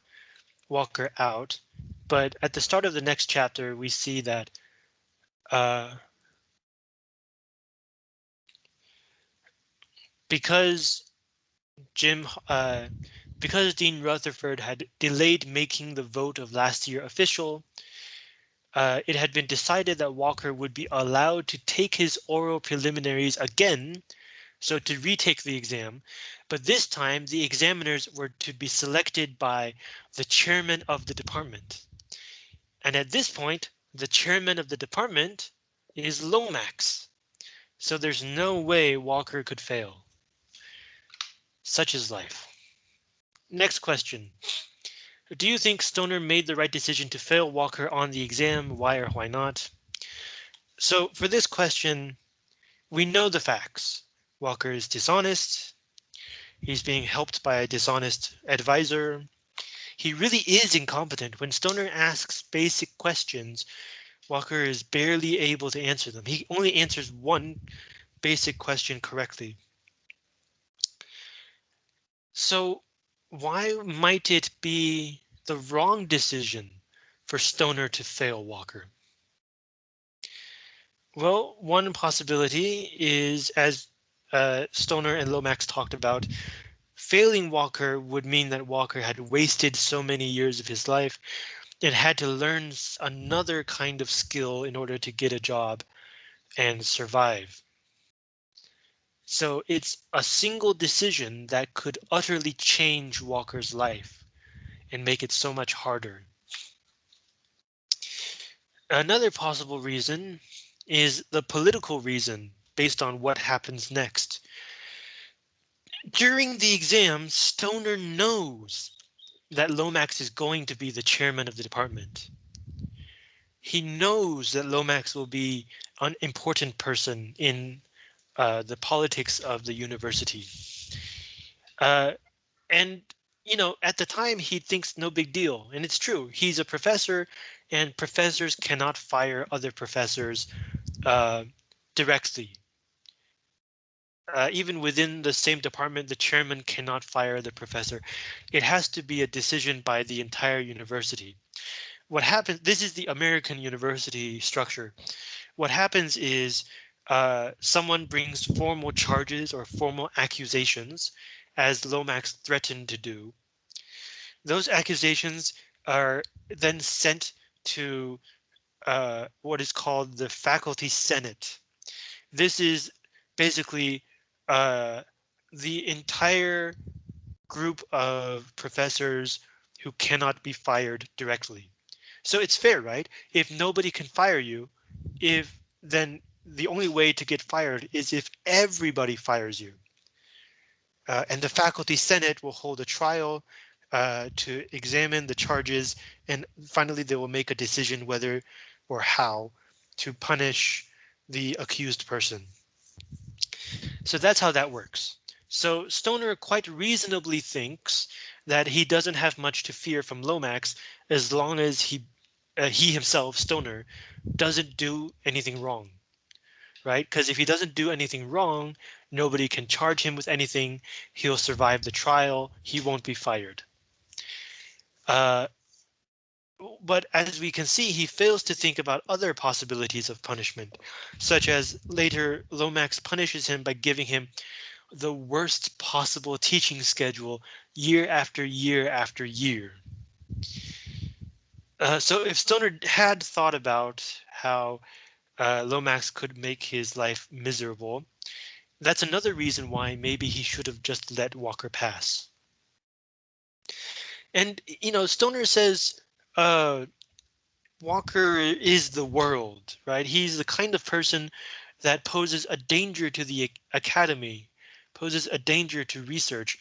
A: Walker out, but at the start of the next chapter, we see that uh, because Jim, uh, because Dean Rutherford had delayed making the vote of last year official, uh, it had been decided that Walker would be allowed to take his oral preliminaries again, so to retake the exam, but this time the examiners were to be selected by the chairman of the department. And at this point, the chairman of the department is Lomax. So there's no way Walker could fail. Such is life. Next question. Do you think Stoner made the right decision to fail Walker on the exam? Why or why not? So for this question, we know the facts. Walker is dishonest. He's being helped by a dishonest advisor. He really is incompetent. When Stoner asks basic questions, Walker is barely able to answer them. He only answers one basic question correctly. So why might it be the wrong decision for Stoner to fail Walker? Well, one possibility is, as uh, Stoner and Lomax talked about, failing Walker would mean that Walker had wasted so many years of his life and had to learn another kind of skill in order to get a job and survive. So it's a single decision that could utterly change Walker's life and make it so much harder. Another possible reason is the political reason based on what happens next. During the exam, Stoner knows that Lomax is going to be the chairman of the department. He knows that Lomax will be an important person in uh, the politics of the university. Uh, and, you know, at the time he thinks no big deal. And it's true. He's a professor and professors cannot fire other professors uh, directly uh, even within the same department, the chairman cannot fire the professor. It has to be a decision by the entire university. What happens, this is the American university structure. What happens is uh, someone brings formal charges or formal accusations, as Lomax threatened to do. Those accusations are then sent to uh, what is called the faculty senate. This is basically uh, the entire group of professors who cannot be fired directly. So it's fair, right? If nobody can fire you, if then the only way to get fired is if everybody fires you. Uh, and the faculty senate will hold a trial uh, to examine the charges and finally they will make a decision whether or how to punish the accused person. So that's how that works. So Stoner quite reasonably thinks that he doesn't have much to fear from Lomax as long as he uh, he himself, Stoner, doesn't do anything wrong. Right? Because if he doesn't do anything wrong, nobody can charge him with anything. He'll survive the trial. He won't be fired. Uh, but as we can see, he fails to think about other possibilities of punishment, such as later Lomax punishes him by giving him the worst possible teaching schedule year after year after year. Uh, so if Stoner had thought about how uh, Lomax could make his life miserable, that's another reason why maybe he should have just let Walker pass. And, you know, Stoner says uh, Walker is the world, right? He's the kind of person that poses a danger to the academy, poses a danger to research,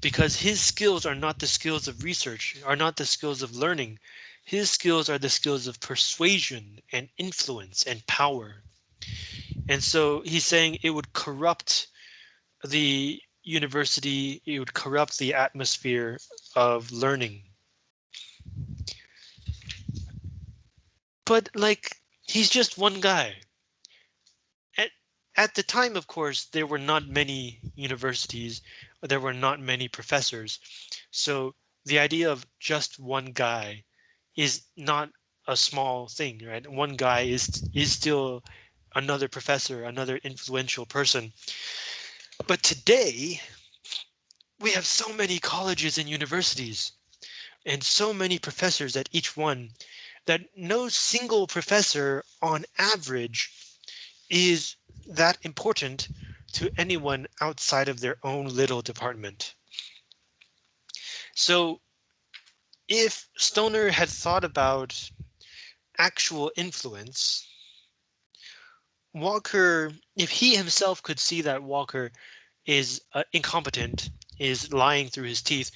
A: because his skills are not the skills of research, are not the skills of learning. His skills are the skills of persuasion and influence and power. And so he's saying it would corrupt the university, it would corrupt the atmosphere of learning. But like he's just one guy. At at the time, of course, there were not many universities, there were not many professors. So the idea of just one guy is not a small thing, right? One guy is is still another professor, another influential person. But today, We have so many colleges and universities and so many professors at each one that no single professor on average is that important to anyone outside of their own little department. So if Stoner had thought about actual influence, Walker, if he himself could see that Walker is uh, incompetent, is lying through his teeth,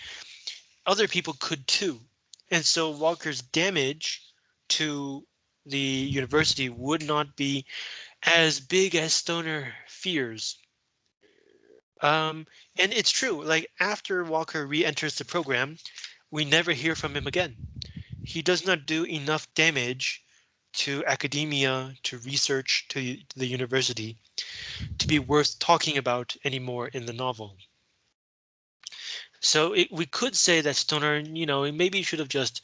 A: other people could too. And so Walker's damage to the university would not be as big as Stoner fears. Um, and it's true, like after Walker re-enters the program, we never hear from him again. He does not do enough damage to academia, to research, to the university to be worth talking about anymore in the novel. So it, we could say that Stoner, you know, maybe should have just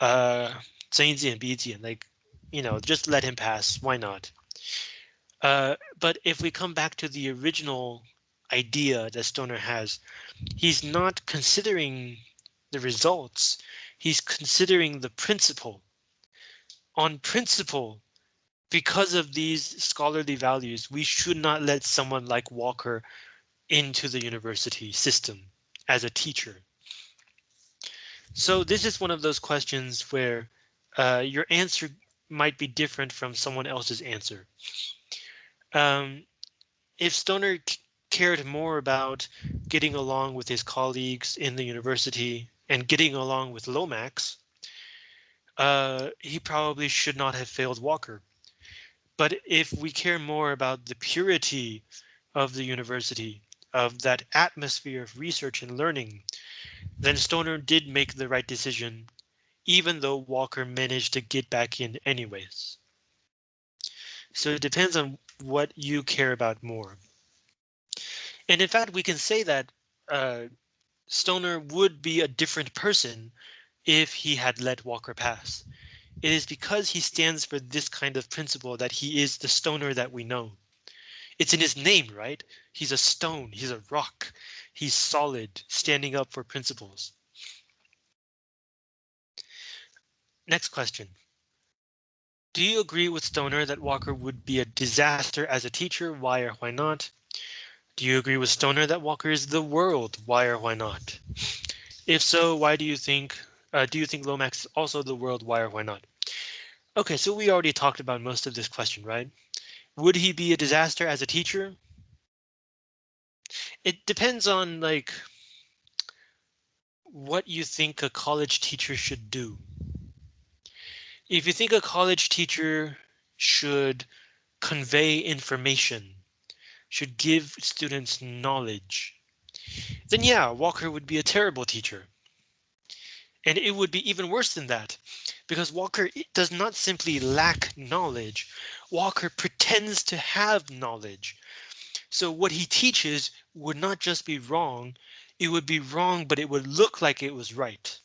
A: uh, like, you know, just let him pass. Why not? Uh, but if we come back to the original idea that Stoner has, he's not considering the results. He's considering the principle. On principle, because of these scholarly values, we should not let someone like Walker into the university system as a teacher. So this is one of those questions where uh, your answer might be different from someone else's answer. Um, if Stoner cared more about getting along with his colleagues in the university and getting along with Lomax, uh, he probably should not have failed Walker. But if we care more about the purity of the university, of that atmosphere of research and learning, then Stoner did make the right decision, even though Walker managed to get back in anyways. So it depends on what you care about more. And in fact, we can say that uh, Stoner would be a different person if he had let Walker pass. It is because he stands for this kind of principle that he is the stoner that we know. It's in his name, right? He's a stone, he's a rock, he's solid, standing up for principles. Next question. Do you agree with Stoner that Walker would be a disaster as a teacher? Why or why not? Do you agree with Stoner that Walker is the world? Why or why not? If so, why do you think uh, do you think Lomax is also the world? Why or why not? OK, so we already talked about most of this question, right? Would he be a disaster as a teacher? It depends on like what you think a college teacher should do. If you think a college teacher should convey information should give students knowledge, then yeah, Walker would be a terrible teacher. And it would be even worse than that, because Walker does not simply lack knowledge. Walker pretends to have knowledge. So what he teaches would not just be wrong, it would be wrong, but it would look like it was right.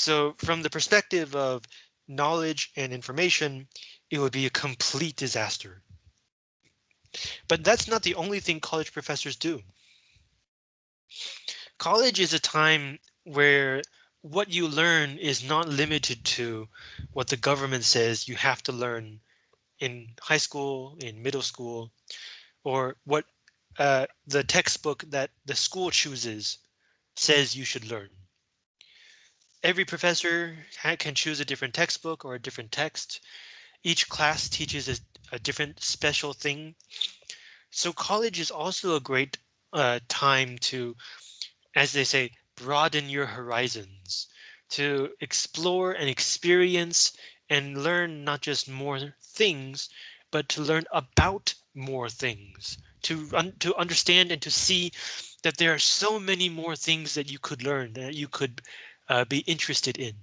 A: So from the perspective of knowledge and information, it would be a complete disaster. But that's not the only thing college professors do. College is a time where what you learn is not limited to what the government says you have to learn in high school, in middle school, or what uh, the textbook that the school chooses says you should learn. Every professor can choose a different textbook or a different text. Each class teaches a, a different special thing. So college is also a great uh, time to, as they say, broaden your horizons, to explore and experience and learn not just more things, but to learn about more things, to un to understand and to see that there are so many more things that you could learn, that you could uh, be interested in.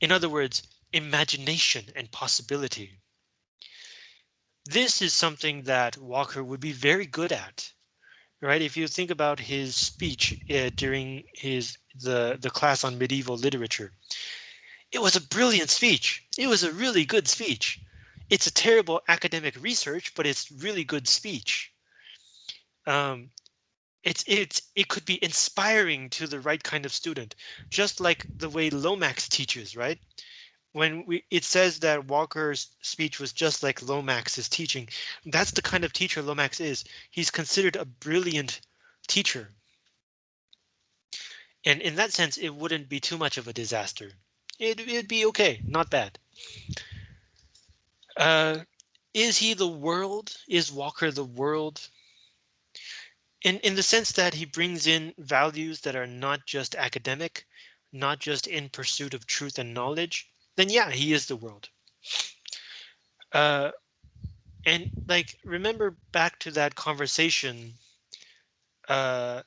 A: In other words, imagination and possibility. This is something that Walker would be very good at, right? If you think about his speech uh, during his the the class on medieval literature, it was a brilliant speech. It was a really good speech. It's a terrible academic research, but it's really good speech. Um, it's it's it could be inspiring to the right kind of student, just like the way Lomax teaches, right? When we it says that Walker's speech was just like Lomax's teaching, that's the kind of teacher Lomax is. He's considered a brilliant teacher. And in that sense, it wouldn't be too much of a disaster. It, it'd be okay, not bad. Uh, is he the world? Is Walker the world? In, in the sense that he brings in values that are not just academic, not just in pursuit of truth and knowledge, then yeah, he is the world. Uh, and like, remember back to that conversation uh,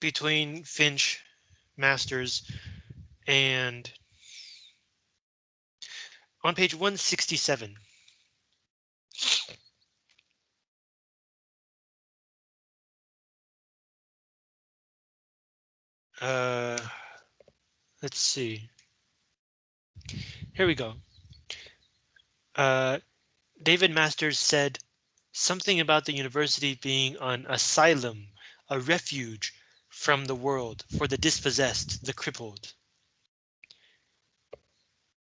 A: between Finch, Masters, and on page 167. Uh, let's see. Here we go. Uh, David Masters said something about the university being an asylum, a refuge from the world for the dispossessed, the crippled.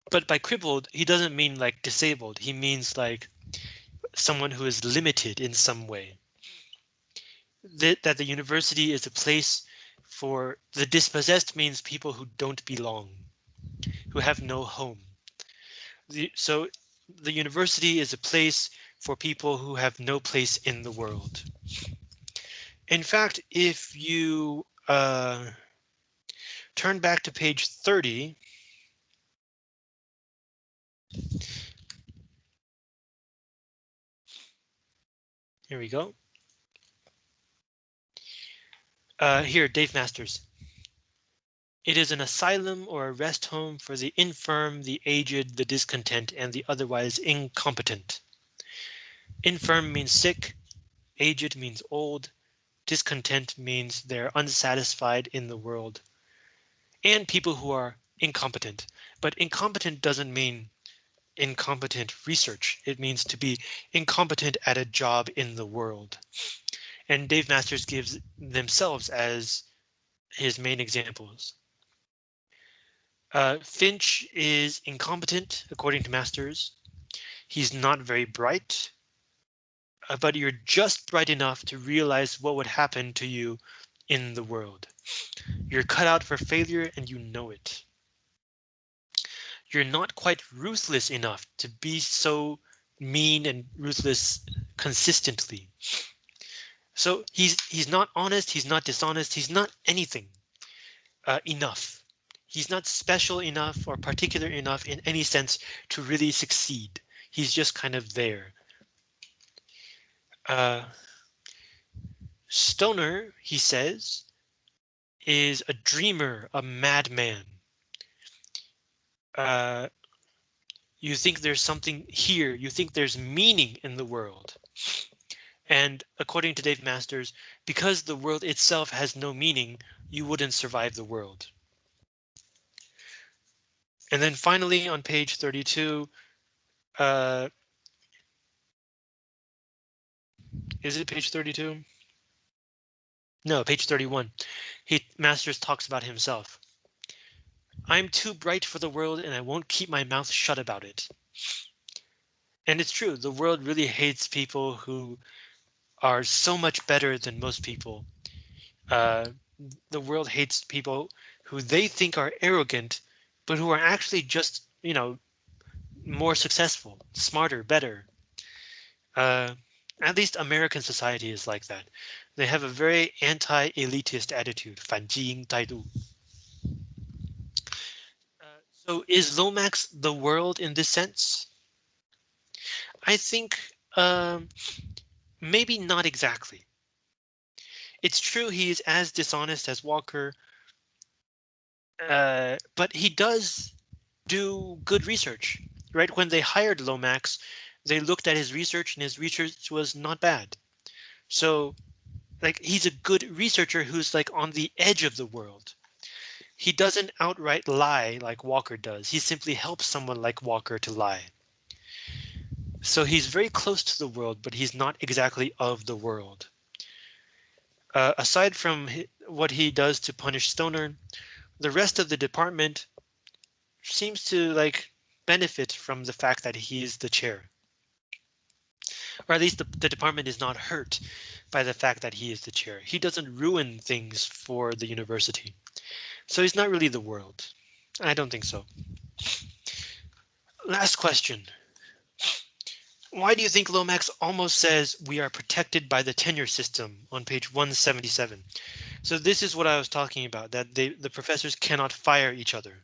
A: But by crippled, he doesn't mean like disabled. He means like someone who is limited in some way. That, that the university is a place for the dispossessed means people who don't belong, who have no home. The, so the university is a place for people who have no place in the world. In fact, if you uh, turn back to page 30, here we go. Uh, here, Dave Masters. It is an asylum or a rest home for the infirm, the aged, the discontent, and the otherwise incompetent. Infirm means sick, aged means old, discontent means they're unsatisfied in the world, and people who are incompetent. But incompetent doesn't mean incompetent research. It means to be incompetent at a job in the world and Dave Masters gives themselves as his main examples. Uh, Finch is incompetent, according to Masters. He's not very bright, uh, but you're just bright enough to realize what would happen to you in the world. You're cut out for failure and you know it. You're not quite ruthless enough to be so mean and ruthless consistently. So he's he's not honest, he's not dishonest, he's not anything uh, enough. He's not special enough or particular enough in any sense to really succeed. He's just kind of there. Uh, Stoner, he says, is a dreamer, a madman. Uh, you think there's something here, you think there's meaning in the world. And according to Dave Masters, because the world itself has no meaning, you wouldn't survive the world. And then finally on page 32, uh, is it page 32? No, page 31. He Masters talks about himself. I'm too bright for the world and I won't keep my mouth shut about it. And it's true, the world really hates people who are so much better than most people. Uh, the world hates people who they think are arrogant, but who are actually just, you know, more successful, smarter, better. Uh, at least American society is like that. They have a very anti-elitist attitude, 反基因态度. Uh, so is Lomax the world in this sense? I think um, Maybe not exactly. It's true he is as dishonest as Walker, uh, but he does do good research, right? When they hired Lomax, they looked at his research and his research was not bad. So like he's a good researcher who's like on the edge of the world. He doesn't outright lie like Walker does. He simply helps someone like Walker to lie. So he's very close to the world, but he's not exactly of the world. Uh, aside from what he does to punish Stoner, the rest of the department seems to like benefit from the fact that he is the chair. Or at least the, the department is not hurt by the fact that he is the chair. He doesn't ruin things for the university. So he's not really the world. I don't think so. Last question. Why do you think Lomax almost says we are protected by the tenure system on page 177? So this is what I was talking about, that they, the professors cannot fire each other.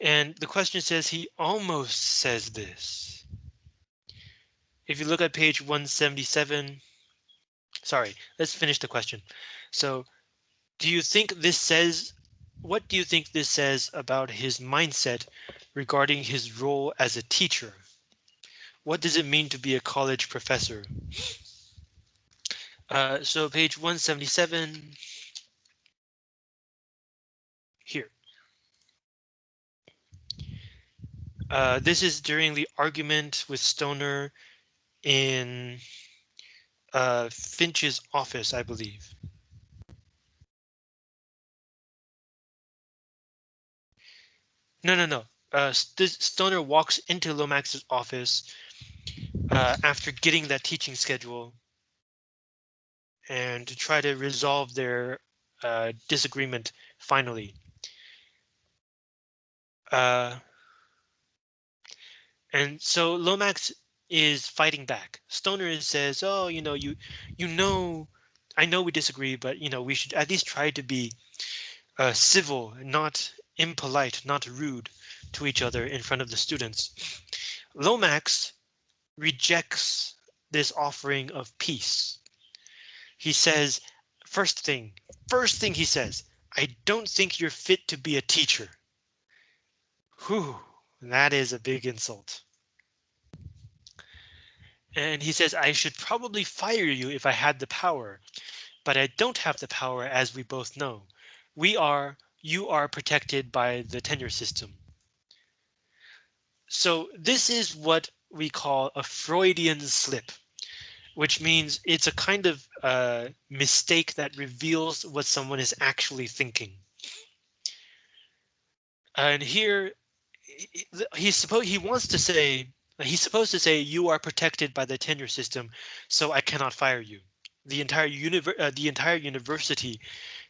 A: And the question says he almost says this. If you look at page 177, sorry, let's finish the question. So do you think this says, what do you think this says about his mindset regarding his role as a teacher? What does it mean to be a college professor? Uh, so page 177. Here. Uh, this is during the argument with Stoner in uh, Finch's office, I believe. No, no, no. Uh, Stoner walks into Lomax's office uh, after getting that teaching schedule and to try to resolve their uh, disagreement finally. Uh, and so Lomax is fighting back. Stoner says, oh, you know, you you know, I know we disagree, but, you know, we should at least try to be uh, civil, not impolite, not rude to each other in front of the students. Lomax rejects this offering of peace. He says, first thing, first thing he says, I don't think you're fit to be a teacher. Whew, that is a big insult. And he says, I should probably fire you if I had the power, but I don't have the power as we both know. We are, you are protected by the tenure system. So this is what we call a Freudian slip, which means it's a kind of uh, mistake that reveals what someone is actually thinking. And here he's supposed he wants to say he's supposed to say you are protected by the tenure system, so I cannot fire you. The entire univer uh, the entire university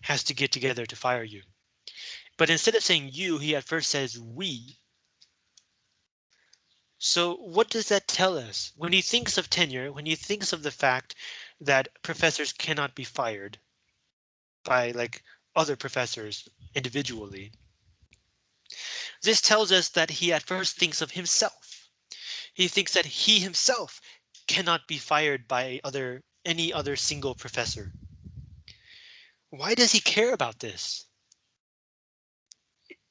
A: has to get together to fire you. But instead of saying you, he at first says we, so what does that tell us? When he thinks of tenure, when he thinks of the fact that professors cannot be fired by like other professors individually, this tells us that he at first thinks of himself. He thinks that he himself cannot be fired by other any other single professor. Why does he care about this?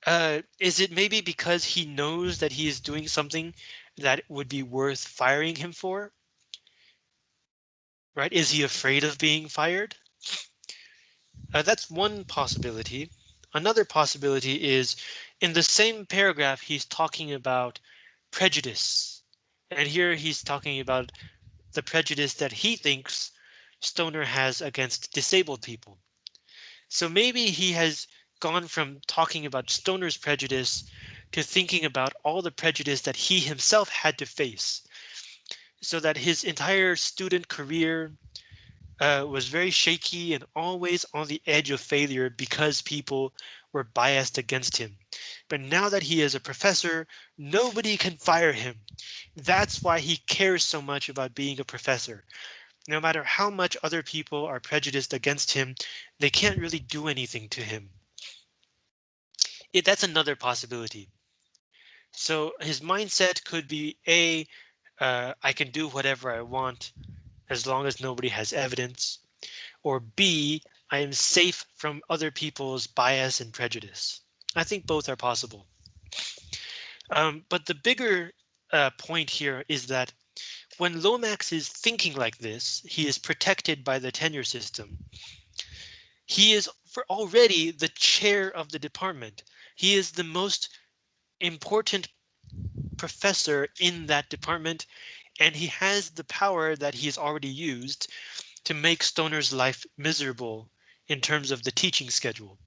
A: Uh, is it maybe because he knows that he is doing something that would be worth firing him for? Right? Is he afraid of being fired? Uh, that's one possibility. Another possibility is in the same paragraph, he's talking about prejudice. And here he's talking about the prejudice that he thinks Stoner has against disabled people. So maybe he has gone from talking about Stoner's prejudice to thinking about all the prejudice that he himself had to face so that his entire student career uh, was very shaky and always on the edge of failure because people were biased against him. But now that he is a professor, nobody can fire him. That's why he cares so much about being a professor. No matter how much other people are prejudiced against him, they can't really do anything to him. It, that's another possibility. So his mindset could be a, uh, I can do whatever I want as long as nobody has evidence, or B, I am safe from other people's bias and prejudice. I think both are possible. Um, but the bigger uh, point here is that when Lomax is thinking like this, he is protected by the tenure system. He is for already the chair of the department. He is the most important professor in that department, and he has the power that he's already used to make Stoner's life miserable in terms of the teaching schedule.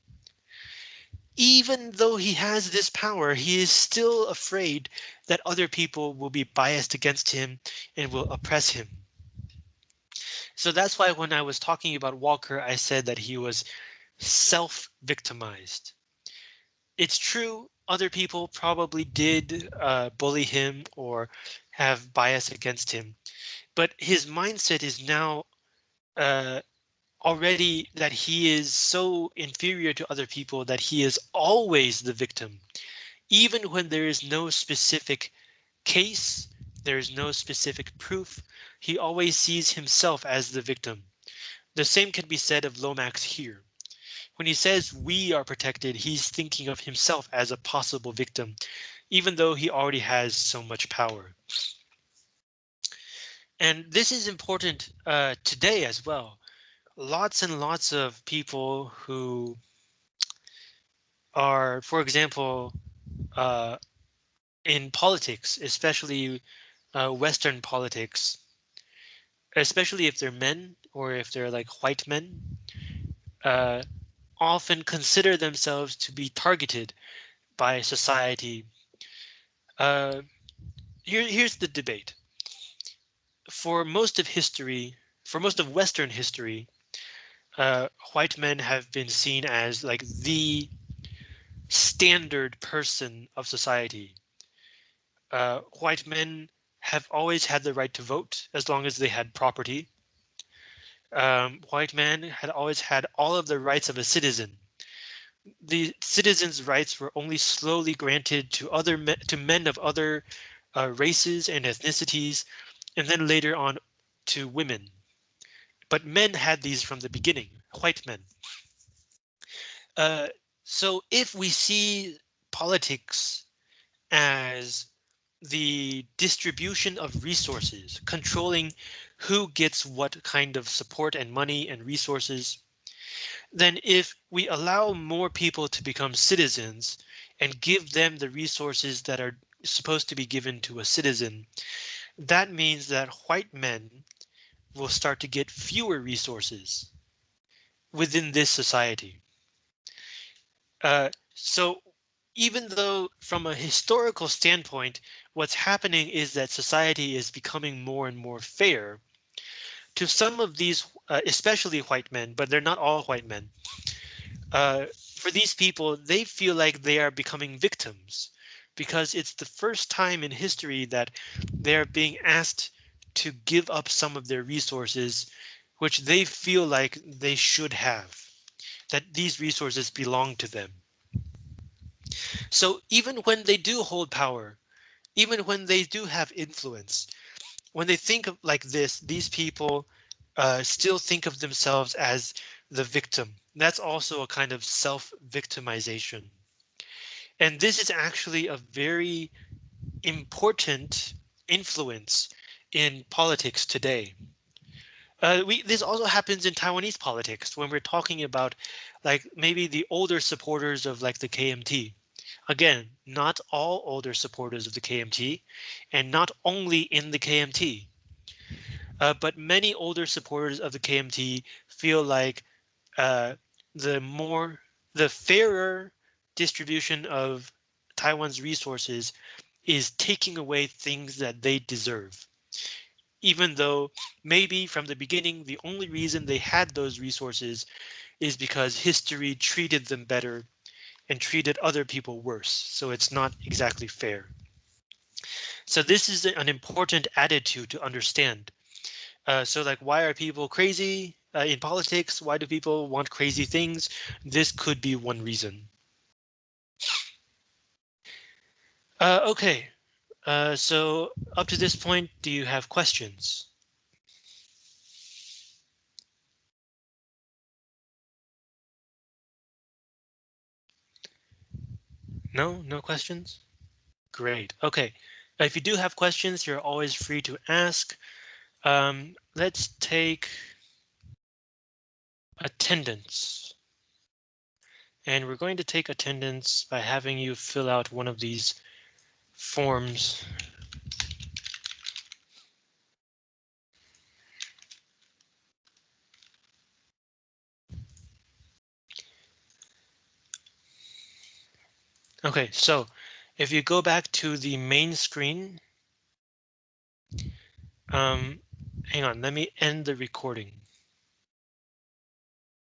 A: Even though he has this power, he is still afraid that other people will be biased against him and will oppress him. So that's why when I was talking about Walker, I said that he was self-victimized. It's true, other people probably did uh, bully him or have bias against him, but his mindset is now uh, already that he is so inferior to other people that he is always the victim, even when there is no specific case, there is no specific proof, he always sees himself as the victim. The same can be said of Lomax here. When he says we are protected, he's thinking of himself as a possible victim, even though he already has so much power. And this is important uh, today as well. Lots and lots of people who are, for example, uh, in politics, especially uh, Western politics, especially if they're men or if they're like white men, uh, often consider themselves to be targeted by society. Uh, here, here's the debate. For most of history, for most of Western history, uh, white men have been seen as like the standard person of society. Uh, white men have always had the right to vote as long as they had property. Um, white men had always had all of the rights of a citizen. The citizens' rights were only slowly granted to other men, to men of other uh, races and ethnicities, and then later on to women. But men had these from the beginning, white men. Uh, so if we see politics as the distribution of resources, controlling who gets what kind of support and money and resources, then if we allow more people to become citizens and give them the resources that are supposed to be given to a citizen, that means that white men will start to get fewer resources within this society. Uh, so even though from a historical standpoint, what's happening is that society is becoming more and more fair to some of these, uh, especially white men, but they're not all white men. Uh, for these people, they feel like they are becoming victims because it's the first time in history that they're being asked to give up some of their resources, which they feel like they should have, that these resources belong to them. So even when they do hold power, even when they do have influence, when they think of like this, these people uh, still think of themselves as the victim. That's also a kind of self-victimization. And this is actually a very important influence in politics today. Uh, we, this also happens in Taiwanese politics when we're talking about like maybe the older supporters of like the KMT. Again, not all older supporters of the KMT and not only in the KMT. Uh, but many older supporters of the KMT feel like uh, the more the fairer distribution of Taiwan's resources is taking away things that they deserve. Even though maybe from the beginning, the only reason they had those resources is because history treated them better and treated other people worse. So it's not exactly fair. So this is an important attitude to understand. Uh, so like, why are people crazy uh, in politics? Why do people want crazy things? This could be one reason. Uh, OK, uh, so up to this point, do you have questions? No, no questions? Great. OK, if you do have questions, you're always free to ask. Um, let's take attendance. And we're going to take attendance by having you fill out one of these forms. OK, so if you go back to the main screen. Um, hang on, let me end the recording.